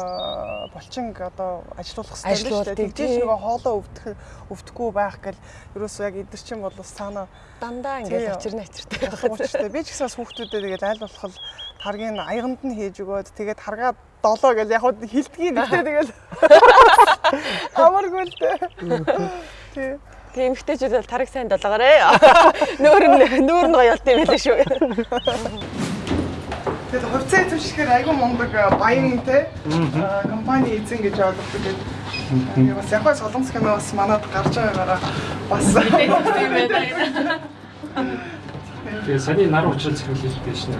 булчинг одоо ажилуулах хэрэгтэй тэгжээж нөгөө хоолоо өвдөх өвдөхгүй байх гэл ерөөсөө яг эдгэр чинь бол саана дандаа ингээд очирна очиртай байх учиртай. Би ч гэсэн хүүхдүүдэд тэгээд аль болох таргийн аяганд нь хийж өгөөд тэгээд таргаа долоо гэл яг хилдгийг нэгтэй тэгэл амаргүй л дээ. Тий. Тэгээ эмгтээчүүд бол тариг сайн долоогоорой. Нүүр нь нүүр нь гоё болт юм байлаа шүү. Тэгээд хувьцаа эзэмшихээр айгүй мундаг баян те компани эзэн гэж ойлгодог гэдэг. Бас яг солонгос кино бас манад гарч байгаагаараа бас тийм байна. Тэгээ саний нар уучрал зэрэглэлтэй шнэ.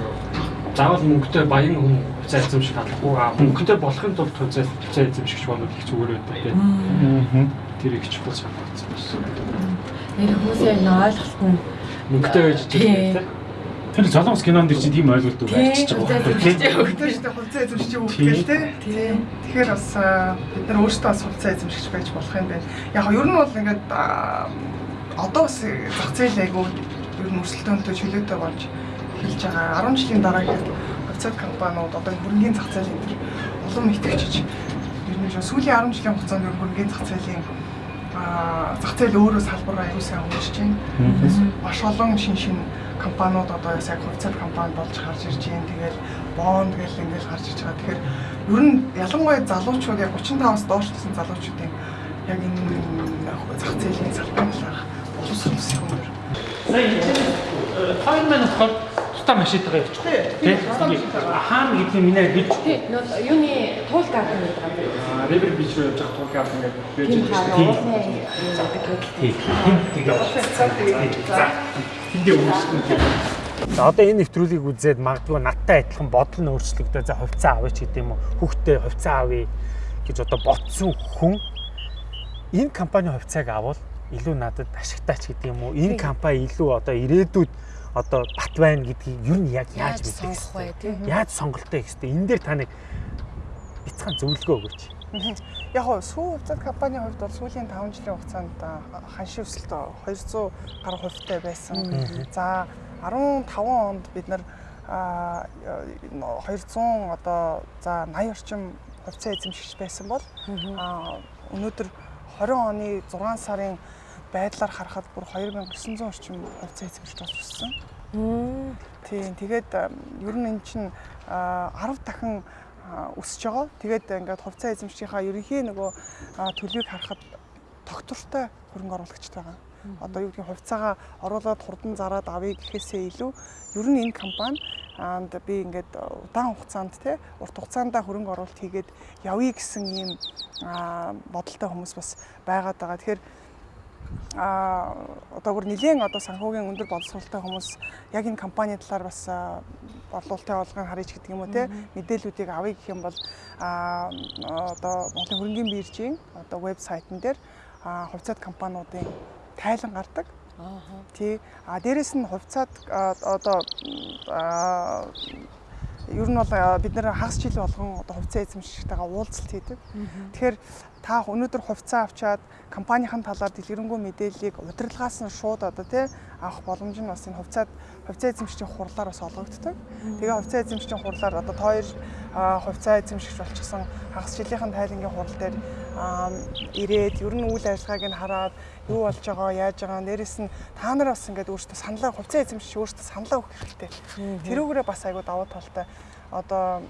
Заавал мөнгөтэй баян хүн хувьцаа эзэмших албагүй. А мөнгөтэй болохын тулд хувьцаа эзэмших болоод их зүгээр байдаг те. Тэр их чухал санагдсан. Нэр хүмүүсийн нэг ойлголт нь мөнгөтэй байж байгаа те. Тэр солонгос кинонд чи тийм ойлголт арчиж байгаа байхгүй тийм. Хөлтөөж тэ хувцас эзэмшиж өгөх тийм. Тэгэхээр бас бид нар өөрсдөө бас хувцас эзэмшигч байж болох юм байна. Яг нь ер нь бол ингээд одоо бас зах зээл айгу ер нь өрсөлдөөнтэй чөлөөтэй болж эхэлж байгаа. 10 жилийн дараа гэхэд хувцас компаниуд одоо хөрөнгөний зах зээл энэ улам итгэжиж ер нь сүүлийн 10 жилийн хугацаанд хөрөнгөний зах зээлийн зах зээл өөрөө салбар аюул сайн хөгжиж байна. Тэгээс маш олон шин шин компаниуд одоо яг хувьцаат компани болж гарч ирж байна. Тэгээд бонд гэл ингээл гарч ирж байгаа. Тэгэхээр ер нь ялангуяа залуучууд яг 35-аас доош гэсэн залуучуудын яг энэ зах зээлийн салбарын талаарх боловсрол ус юм байна. Сая хоёр маань болохоор тутаа машинтайгаа явчих. Тий. Хаана гэдэг минь гэж Тий, нөө юуны туул гардаг гэдэг байгаа. Ривер бич руу явж байгаа туул гад ингээд байж Тийм байгаа. хаа уулын гэдэг гэдэг. тий. Тим тэгээ. За. Тэндээ үүсгэн тийм. За одоо энэ нэвтрүүлгийг үзээд магадгүй надтай адилхан бодол нь өөрчлөгдөж за хувьцаа авъя ч гэдэм үү хүүхдээ хувьцаа авъя гэж одоо ботсон хүн энэ компани хувьцааг авал илүү надад ашигтай ч гэдэг юм уу энэ компани илүү одоо ирээдүйд одоо бат байна гэдгийг ер нь яг яаж мэдэх сонгох вэ вэ? тийм. Яаж сонголтоо гэх хэвээр энэ дээр та нэг бяцхан зөвлөгөө өгөөч. Яг хоо сүү хувьцаат компанийн хувьд бол сүүлийн 5 жилийн хугацаанд ханшийн өсөлт 200 гаруй хувьтай байсан. За 15 онд бид нар а 200 одоо за 80 орчим хувьцаа эзэмшигч байсан бол өнөөдөр 20 оны 6 сарын байдлаар харахад бүр 2900 орчим хувьцаа эзэмшигч болж өссөн. Тийм тэгээд ер нь эн чинь а, 10 дахин өсөж байгаа. Тэгээд ингээд хувьцаа эзэмшигчийнхаа ерөнхий нөгөө төлөвийг харахад тогтвортой хөрөнгө оруулагчтай байгаа. Одоо юу гэдгийг хувьцаагаа оруулаад хурдан зараад авъя гэхээсээ илүү ер нь энэ компани анд би ингээд удаан хугацаанд те урт хугацаанд хөрөнгө оруулалт хийгээд явъя гэсэн ийм бодолтой хүмүүс бас байгаад байгаа. Тэгэхээр а одоо бүр нэгэн одоо санхүүгийн өндөр боловсролтой хүмүүс яг энэ компани талаар бас а, борлуулалтын олгын харъя гэдэг юм уу те мэдээллүүдийг авъя гэх юм бол а одоо Монголын хөрөнгөний биржийн одоо вебсайтн дээр хувьцаат компаниудын тайлан гардаг. Аа. Тий. А дээрэс нь хувьцаат одоо ер нь бол бид нэр хагас жил болгон одоо хувьцаа эзэмшигчтэйгээ уулзалт хийдэг. Тэгэхээр та өнөөдөр хувьцаа авчаад компанийн талаар дэлгэрэнгүй мэдээллийг удирдлагаас нь шууд одоо тий авах боломж нь бас энэ хувьцаат хувьцаа эзэмшигчийн хурлаар бас олгогддог. Тэгээ хувьцаа эзэмшигчийн хурлаар одоо а, хувьцаа эзэмшигч болчихсон хагас жилийнхэн тайлангийн хурал дээр ирээд ер нь үйл ажиллагааг нь хараад юу болж байгаа яаж байгаа нэрээс нь та нар бас ингээд өөртөө саналаа хувьцаа эзэмшигч өөртөө саналаа өгөх хэрэгтэй. Тэрүүгээрээ бас айгуу давуу талтай одоо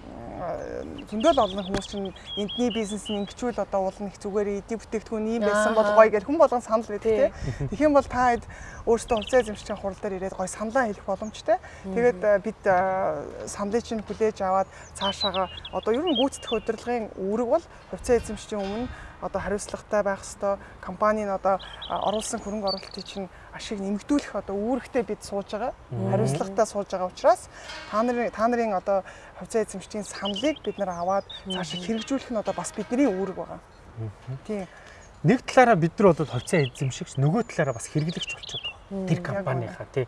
зөндөл олон хүмүүс чинь эндний бизнес нь ингэчүүл одоо уул нэг зүгээр эдийн бүтээгдэхүүн ийм байсан бол гоё гэл хүн болгон санал байдаг тийм. Тэгэх юм бол та хэд өөртөө хувьцаа эзэмшигчийн хурал дээр ирээд гоё саналаа хэлэх боломжтой. Тэгээд э, бид э, саналыг чинь хүлээж аваад цаашаага одоо ер нь гүйцэтгэх удирдлагын үүрэг бол хувьцаа эзэмшигчийн өмнө одоо хариуцлагатай байх хэвээр компанийн одоо а, оруулсан хөрөнгө оруулалтыг чинь ашиг нэмэгдүүлэх одоо үүрэгтэй бид сууж байгаа. Хариуцлагатай сууж байгаа учраас та нарын та нарын одоо хувьцаа эзэмшигчийн саналыг бид нар аваад цаашаа хэрэгжүүлэх нь одоо бас бидний үүрэг байгаа. Тийм. Нэг талаараа бид нар бол хувьцаа эзэмшигч нөгөө талаараа бас хэрэглэгч болчиход байгаа. Тэр компанийхаа тий.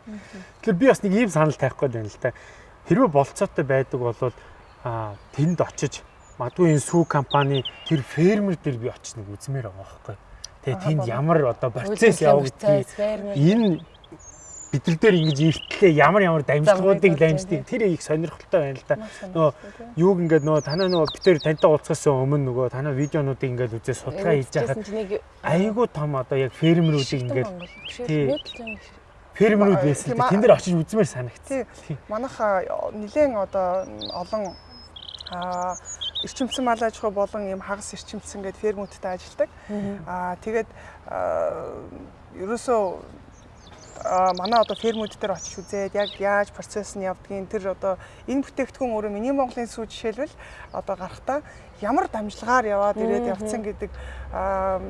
Тэгэхээр би бас нэг ийм санал тавих гээд байна л да. Хэрвээ болцоотой байдаг бол а тэнд очиж магадгүй энэ сүү компани тэр фермер дээр би очиж нэг үзмээр байгаа байхгүй. Тэгээ тэнд ямар одоо процесс явагдгийг энэ бид нар дээр ингэж эртлээ ямар ямар дамжлагуудыг дамждаг тэр их сонирхолтой байна л да. Нөгөө юуг ингээд нөгөө танаа нөгөө битэр тантай уулзахаас өмнө нөгөө танаа видеонуудыг ингээд үзээ судалгаа хийж байхад айгүй том одоо яг фермерүүдийг ингээд тий. фермерүүд байсан. Тэн дээр очиж үзмээр. Тий. Манайх нэгэн одоо олон а эрчимцэн мал аж ахуй болон ийм хагас эрчимцэн гэдэг фермүүдтэй ажилладаг. Аа тэгээд ерөөсөө манай одоо фермүүд дээр очиж үзээд яг яаж процесс нь явдгийг тэр одоо энэ бүтээгдэхүүн өөрөө миний Монголын сүү жишээлбэл одоо гарахтаа ямар дамжлагаар яваад ирээд явцсан гэдэг аа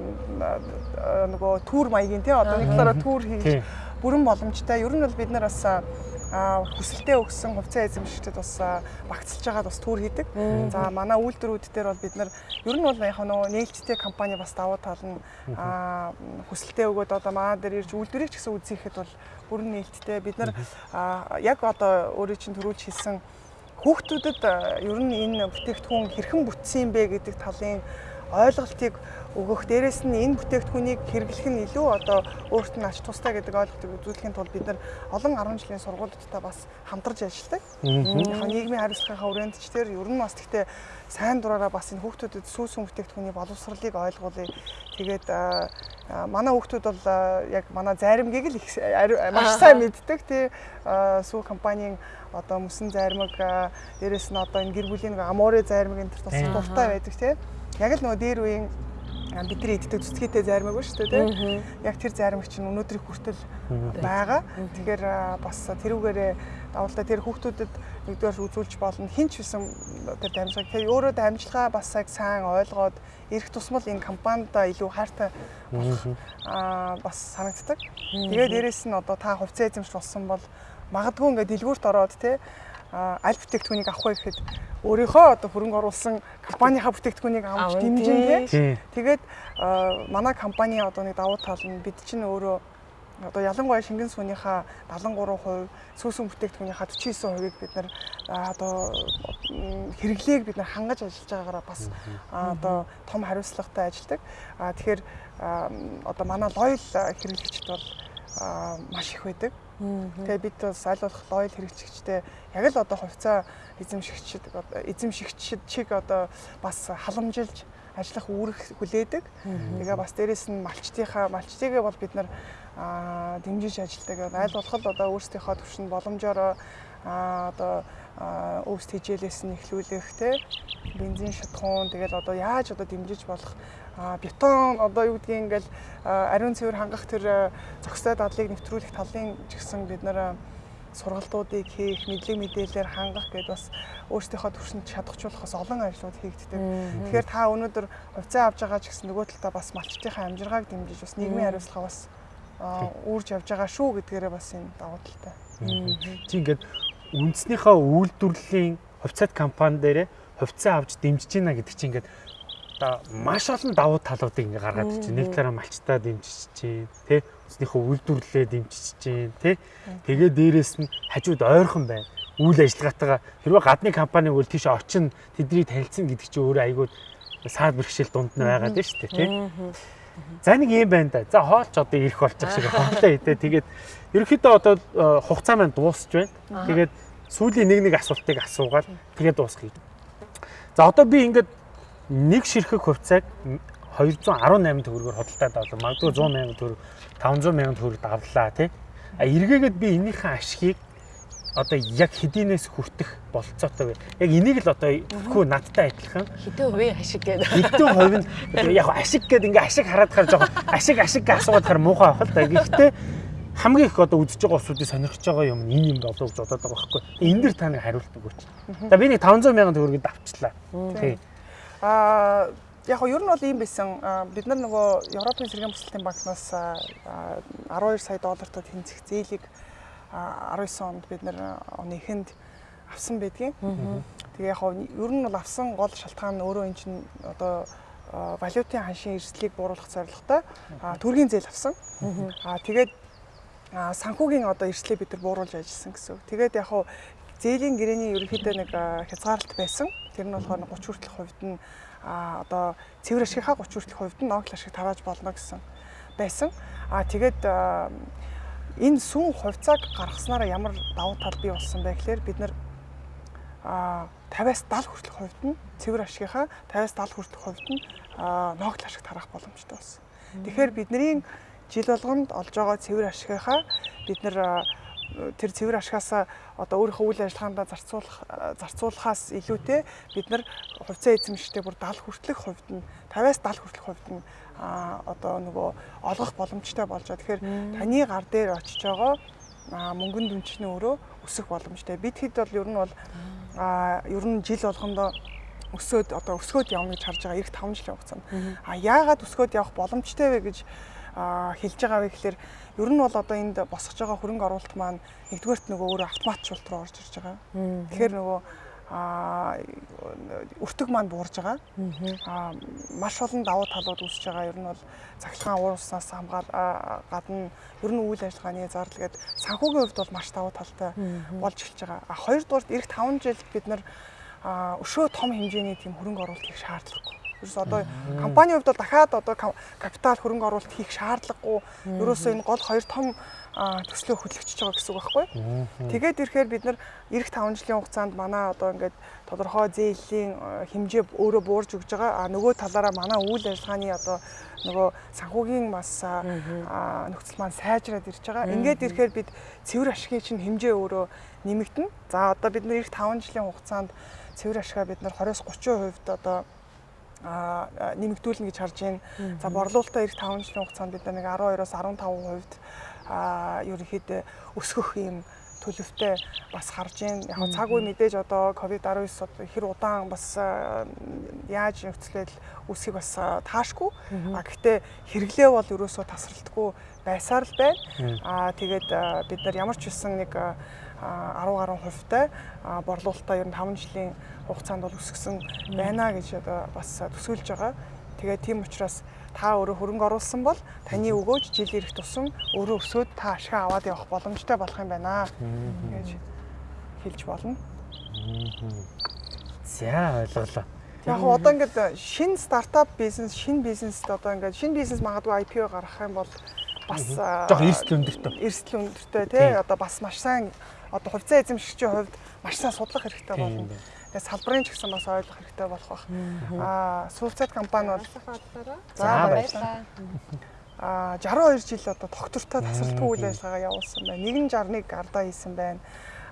нөгөө түүр маягийн тий одоо нэг талаараа түүр хийж бүрэн боломжтой. Ер нь бол бид нар бас а хүсэлтэд өгсөн хувьцаа эзэмшигчдэд бас багцлж байгаад бас түүр хийдэг. За манай үйлдвэрүүд дээр бол бид нар ер нь бол яг нөгөө нээлттэй компани бас давуу тал нь а хүсэлтэд өгөөд одоо манай дээр ирж үйлдвэрийг ч гэсэн үзийхэд бол бүрэн нээлттэй. Бид нар яг одоо өөрөө чинь төрүүлж хэлсэн хүүхдүүдэд ер нь энэ бүтээгдэхүүн хэрхэн бүтсэн бэ гэдэг талын ойлголтыг өгөх. Дээрээс нь энэ бүтээгдэхүүнийг хэрэглэх нь илүү одоо өөрт нь ач тустай гэдэг ойлголтыг үзүүлэхийн тулд бид нар олон 10 жилийн сургуулиудтай бас хамтарч ажилладаг. Яг нийгмийн хариуцлагынхаа үрээндчдэр ер нь бас гэхдээ сайн дураараа бас энэ хүүхдүүдэд сүүсүн бүтээгдэхүүний боловсролыг ойлгуулъя. Тэгээд манай хүүхдүүд бол яг манай заримгийг л их маш сайн мэддэг тий сүү компанийн одоо мөсөн заримг дээрэс нь одоо энэ гэр бүлийн амуурын заримг энэ төр бас дуртай байдаг тий яг л нөгөө дээр үеийн бидний иддэг цэцгээтэй заримаг ба шүү дээ тийм. Яг тэр заримг чинь өнөөдрийг хүртэл байгаа. Тэгэхээр бас тэрүүгээрээ давуулдаа тэр хүүхдүүдэд нэгдүгээр үзүүлж болно. Хинч бисэн тэр дамжлага. Тэгээ өөрөө дамжлага бас яг сайн ойлгоод ирэх тусмал энэ компанидаа илүү хайртай болох аа бас санагддаг. Тэгээ дээрэс нь одоо та хувьцаа эзэмш болсон бол магадгүй ингээд дэлгүүрт ороод тийм аль бүтээгдэхүүнийг авах вэ гэхэд өөрийнхөө одоо хөрөнгө оруулсан компанийнхаа бүтээгдэхүүнийг авч дэмжин тий. Тэгээд манай компани одоо нэг давуу тал нь бид чинь өөрөө одоо ялангуяа шингэн сүүнийхаа 73%, сүүсүн бүтээгдэхүүнийхаа 49%-ийг бид нар одоо хэрэглээг бид нар хангаж ажиллаж байгаагаараа бас одоо том хариуцлагатай ажилладаг. А тэгэхээр одоо манай лойл хэрэглэгчд бол маш их байдаг. Тэгээ бид бас болох лойл хэрэгжигчтэй яг л одоо хувьцаа эзэмшигчд эзэмшигчд чиг одоо бас халамжилж ажиллах үүрэг хүлээдэг. Тэгээ бас дээрэс нь малчтынхаа малчтыгээ бол бид нар дэмжиж ажилладаг. Аль болох л одоо өөрсдийнхөө төвшин боломжоор одоо өвс хижээлээс нь эхлүүлэх те бензин шатхуун тэгэл одоо яаж одоо дэмжиж болох бетон одоо юу гэдгийг ингээл ариун цэвэр хангах тэр зохистой дадлыг нэвтрүүлэх талын ч гэсэн бид нэр сургалтуудыг хийх, мэдлэг мэдээлэлээр хангах гэдээ бас өөрсдийнхөө төвшөнд чадахжуулахаас олон ажлууд хийгддэг. Тэгэхээр та өнөөдөр хувьцаа авч байгаа ч гэсэн нөгөө талдаа бас малчтынхаа амжиргааг дэмжиж бас нийгмийн хариуцлага бас үүрж явж байгаа шүү гэдгээрээ бас энэ давуу талтай. Чи ингээд үндснийхээ үйлдвэрлэлийн хувьцаат компани дээрээ хувьцаа авч дэмжиж байна гэдэг чинь ингээд одоо маш олон давуу талуудыг ингээ гаргаад чинь нэг талаараа малчтаа дэмжиж чинь тий өснийхөө үйлдвэрлэлээ дэмжиж чинь тий тэгээ дээрэс нь хажууд ойрхон байна. Үйл ажиллагаатайгаа хэрвээ гадны компани бол тийш очин тэднийг танилцсан гэдэг чинь өөрөө айгүй саад бэрхшээл дунд нь байгаад байна шүү дээ тий За нэг юм байна да. За хоолч одоо ирэх болчих шиг хоолоо идэ. Тэгээд ерөнхийдөө одоо э, хугацаа маань дуусч байна. Тэгээд сүүлийн нэг нэг асуултыг асуугаад тэгээд дуусгая. За одоо би ингээд нэг ширхэг хувьцааг 218 төгрөгөөр хөдөлтаад авлаа. Магадгүй 100 сая төгрөг 500 сая төгрөг давлаа тий. А эргээгээд би энийхэн ашгийг одоо яг хэдийнээс хүртэх болцоотой вэ? Яг энийг л одоо хөө надтай адилхан хэдэн хувийн ашиг гэдэг. Хэдэн хувь нь яг ашиг гэдэг ингээ ашиг хараад хаар жоохон ашиг ашиг асуугаад хаар муухай авах л да. Гэхдээ хамгийн их одоо үзэж байгаа усуудыг сонирхож байгаа юм энэ юм болов гэж бодоод байгаа байхгүй. Энэ дэр та нэг хариулт өгөөч. За би нэг 500 сая төгрөгийг авчлаа. Тий. Аа яг нь ер нь бол ийм байсан. Бид нар нөгөө Европын сэргийн бүсэлтийн банкнаас 12 сая доллартай тэнцэх зээлийг 19 онд бид нар оны эхэнд авсан байдгийн. Тэгээ яг нь ер нь бол авсан гол шалтгаан нь өөрөө эн чинь одоо валютын ханшийн эрсдлийг бууруулах зорилготой төргийн зээл авсан. Аа тэгээд санхүүгийн одоо эрсдлийг бид нар бууруулж ажилласан гэсэн. Тэгээд яг нь зээлийн гэрээний ерөнхийдөө нэг хязгаарлалт байсан. Тэр нь болохоор 30 хүртэлх хувьд нь а одоо цэвэр ашигынхаа 30 хүртэлх хувьд нь ногл ашиг тарааж болно гэсэн байсан. А тэгээд энэ сүн хувьцааг гаргаснараа ямар давуу тал бий болсон бэ гэхээр бид нар а 50-аас 70 хүртэлх хувьд нь цэвэр ашигынхаа 50-аас 70 хүртэлх хувьд нь ногл ашиг тараах боломжтой болсон. Тэгэхээр бидний жил болгонд олж байгаа цэвэр ашигынхаа бид нар тэр цэвэр ашигаас одоо өөрийнхөө үйл ажиллагаандаа зарцуулах зарцуулахаас илүүтэй бид нар хувьцаа эзэмшигтэй бүр 70 хүртэлх хувьд нь 50-аас 70 хүртэлх хувьд нь одоо нөгөө олгох боломжтой болж байгаа. Тэгэхээр таны гар дээр очиж байгаа мөнгөнд дүнчний өрөө өсөх боломжтой. Бид хэд бол ер нь бол ер нь жил болгондоо өсөөд одоо өсгөөд явна гэж харж байгаа эх 5 жилийн хугацаанд. А яагаад өсгөөд явах боломжтой вэ гэж хэлж байгаа вэ гэхээр ер нь бол одоо энд босгож байгаа хөрөнгө оруулалт маань нэгдүгээрт нөгөө өөрөө автоматжуулалт руу орж ирж байгаа. Тэгэхээр нөгөө а өртөг маань буурж байгаа. А маш олон давуу талууд үүсэж байгаа. Ер нь бол цахилгаан ууруснаас хамгаал гадна ер нь үйл ажиллагааны зардал гээд санхүүгийн хувьд бол маш давуу талтай болж эхэлж байгаа. А хоёрдугаарт эх 5 жил бид нар өшөө том хэмжээний тийм хөрөнгө оруулалт хийх шаардлагагүй. Ерөөс одоо компанийн хувьд бол дахиад одоо капитал хөрөнгө оруулалт хийх шаардлагагүй. Ерөөсөө энэ гол хоёр том төслөө хөдөлгөж байгаа гэсэн үг байхгүй. Тэгээд ирэхээр бид нар эх 5 жилийн хугацаанд манай одоо ингээд тодорхой зээлийн хэмжээ өөрөө буурж өгж байгаа. А нөгөө талаараа манай үйл ажиллагааны одоо нөгөө санхүүгийн бас нөхцөл маань сайжраад ирж байгаа. Ингээд ирэхээр бид цэвэр ашигын чинь хэмжээ өөрөө нэмэгдэнэ. За одоо бид эх 5 жилийн хугацаанд цэвэр ашгаа бид нар 20-30% одоо нэмэгдүүлнэ гэж харж байна. За борлуулалтаа эх 5 жилийн хугацаанд бид нэг 12-оос 15% а ерөнхийдөө өсгөх юм төлөвтэй бас харж байна. Яг цаг үе мэдээж одоо ковид-19 одоо хэр удаан бас яаж нөхцөлөд үсгийг бас таашгүй. А гэхдээ хэрэглээ бол ерөөсөө тасралтгүй байсаар л байна. А тэгээд бид нар ямар ч үсэн нэг 10 гаруй хувьтай борлуулалтаа ер нь 5 жилийн хугацаанд бол өсгсөн байна гэж одоо бас төсөөлж байгаа. Тэгээд тийм учраас та өөрөө хөрөнгө оруулсан бол таны өгөөж жил ирэх тусам өөрөө өсөөд та ашиг аваад явах боломжтой болох юм байна гэж хэлж болно. За ойлголоо. Яг одоо ингээд шинэ стартап бизнес, шинэ бизнест одоо ингээд шинэ бизнес магадгүй IPO гаргах юм бол бас Жох эрсдэл өндөртөө. эрсдэл өндөртэй тий одоо бас маш сайн одоо хувьцаа эзэмшигчийн хувьд маш сайн судлах хэрэгтэй болно. Тэгээ салбарын ч гэсэн бас ойлгох хэрэгтэй болох бах. Аа сүүлцэд компани бол За, баярлалаа. Аа 62 жил одоо доктортой тасралтгүй үйл ажиллагаа явуулсан байна. 161 ардаа хийсэн байна.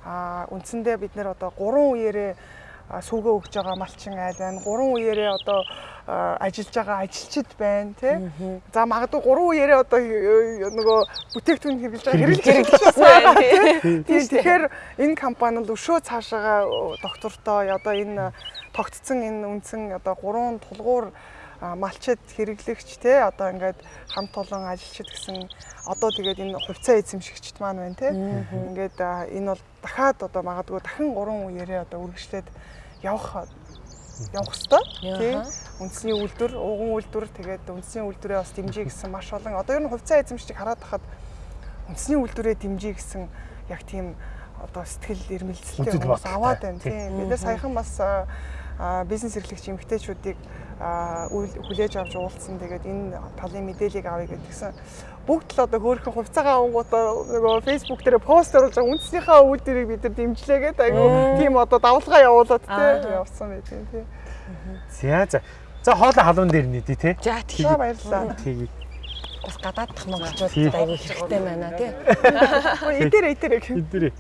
Аа үндсэндээ бид нэр одоо 3 үеэрээ а, сүүгээ өгж байгаа малчин айл байна. 3 үеэрээ одоо ажиллаж байгаа ажилчид байна тий. За магадгүй 3 үеэрээ одоо нөгөө бүтээгдэхүүн хэрэглэж байгаа хэрэглэж байна, тий. Тийм тэгэхээр энэ компани л өшөө цаашаага доктортой одоо энэ тогтцсон энэ үндсэн одоо 3 тулгуур малчид хэрэглэгч те одоо ингээд хамт олон ажилчид гэсэн одоо тэгээд энэ хувьцаа эзэмшигчд маань байна те ингээд энэ бол дахиад одоо магадгүй дахин 3 үеэрээ одоо үргэлжлээд явах явах хэвээр тий. Үндэсний үйлдвэр ууган үйлдвэр тэгээд үндэсний үйлдвэрээ бас дэмжиж гэсэн маш олон. Одоо ер нь хувьцаа эзэмшигчийг хараад тахад үндэсний үйлдвэрээ дэмжиж гэсэн яг тийм одоо сэтгэл эрмэлзэлтэй хүмүүс аваад байна Тий. тийм бид нар саяхан бас бизнес эрхлэгч эмэгтэйчүүдийг хүлээж авч уулзсан. Тэгээд энэ талын мэдээллийг авъя гэдгсэн бүгд л одоо хөөрхөн хувьцаагаа авангуудаа нөгөө Facebook дээр пост оруулж байгаа үндснийхээ үйлдвэрийг бид нар дэмжлээгээд айгу тийм одоо давлгаа явуулаад тий явсан байт юм тий За за. За хоолой халуун дээр нэдий те. За За тийм баярлалаа. Тэгээ. бас гадааддах монголчууд Тийм. айгүй хэрэгтэй байна тий. Идэрэ гэх. Эдгэрээ.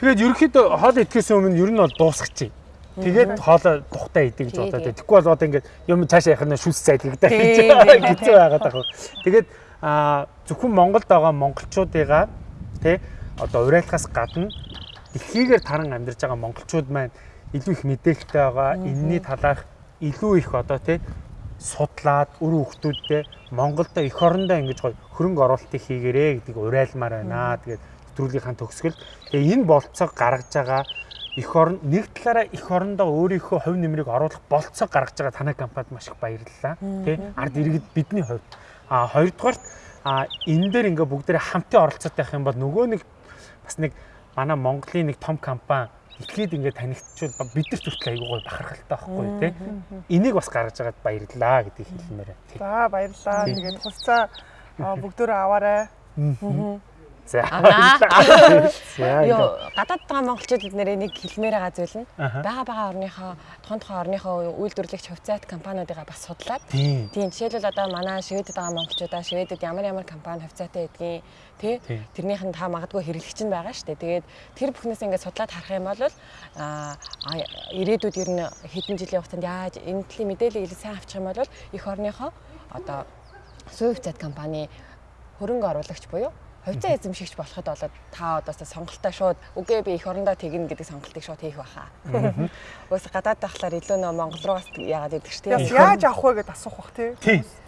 Тэгээд ерөөхдөө хоол идэхээс өмнө ер нь бол дуусгачих. Тэгээд хоолой тухтай идэх гэж Тий, бодоод. тий. Тэгэхгүй бол одоо ингээд юм цаашаа явах нь шүс цайд гэдэг Тий, гэж тий, тий. хэцүү байгаад байгаа. Тэгээд зөвхөн Монголд байгаа монголчуудыгаа тий одоо урайлахаас гадна дэлхийгээр таран амьдарч байгаа монголчууд маань илүү их мэдээлэлтэй байгаа. Энэний талаарх илүү их одоо тий судлаад өр хүүхдүүдтэй Монголдо эх орондоо ингэж гоё хөрөнгө оруулалтыг хийгэрээ гэдгийг урайлмаар байна. Тэгээд нэвтрүүлгийнхаа төгсгөл тэгээ энэ болцоог гаргаж байгаа эх орн нэг талаараа эх орондоо өөрийнхөө хувь нэмрийг оруулах болцоог гаргаж байгаа танай компанид маш их баярлалаа. Тэ ард иргэд бидний хувьд. А хоёрдугаарт а энэ дээр ингээ бүгдээрээ хамтын оролцоотой байх юм бол нөгөө нэг бас нэг манай Монголын нэг том компани ихэд ингээ танигдчихвал бид нар төртөл айгуу гой бахархалтай байхгүй тий. Энийг бас гаргаж байгаад баярлалаа гэдгийг хэлмээр. За баярлалаа. Тэгээд хувьцаа а, бүгдөө аваарай. За. За. Йоо гадаад байгаа монголчууд эднэрээ нэг хэлмээр байгаа зүйл нь бага бага орныхоо тухайн тухайн орныхоо үйлдвэрлэгч хувьцаат компаниудыгаа бас судлаад Тийм. Жишээлбэл одоо манай Шведэд байгаа монголчуудаа Шведэд ямар ямар компани хувьцаатай гэдгийг тий тэрнийх нь та магадгүй хэрэглэгч нь байгаа шүү дээ. Тэгээд тэр бүхнээс ингээд судлаад харах юм бол аа ирээдүйд ер нь хэдэн жилийн хугацаанд яаж энэ төлөв мэдээлэл илүү сайн авчих юм бол эх орныхоо одоо сувь хувьцаат компани хөрөнгө оруулагч буюу хувьцаа эзэмшигч болоход болоод та одоо сонголтоо шууд үгүй би эх орондоо тэгнэ гэдэг сонголтыг шууд хийх байхаа. Уус гадаад байхлаар илүү нөө Монгол руугаас яагаад гэдэг ч тийм. Яс яаж авах вэ гэдээ асуух бах тий.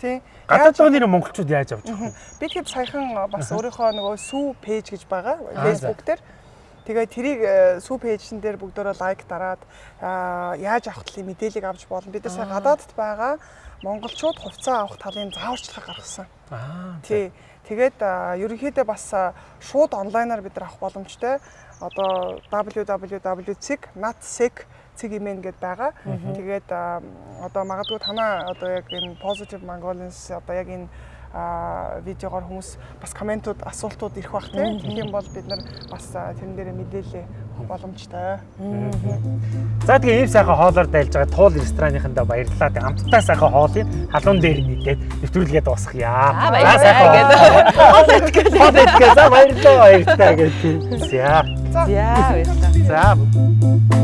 Тий. Гадаад байгаа нэр монголчууд яаж авч байгаа вэ? Би тэгэхэд саяхан бас өөрийнхөө нөгөө сүү пэйж гэж байгаа Аа, Facebook дээр. Тэгээд тэрийг э, сүү пэйжн дээр бүгдөө лайк дараад аа, яаж авах талын мэдээллийг авч болно. Бид нар сая гадаадд байгаа монголчууд хувьцаа авах талын зааварчилгаа гаргасан. Аа. Тий. Тэгээд ерөнхийдөө бас шууд онлайнаар бид нар авах боломжтой. Одоо www.natsec цэг имэн гэдээ байгаа. Тэгээд одоо магадгүй танаа одоо яг энэ positive Mongolians одоо яг энэ видеогоор хүмүүс бас комментууд асуултууд ирэх бах тийм тийм бол бид нар бас тэрэн дээр мэдээлэл боломжтой. За тэгээ ийм сайхан хоолоор дайлж байгаа туул ресторанынхандаа баярлалаа. Тэгээ амттай сайхан хоолыг халуун дээр нийтээд нэвтрүүлгээд дуусгая. Аа, баярлалаа гэдэг. Хоол идэх. Хоол идэх. За баярлалаа баярлалаа гэдэг. За. За баярлалаа. За.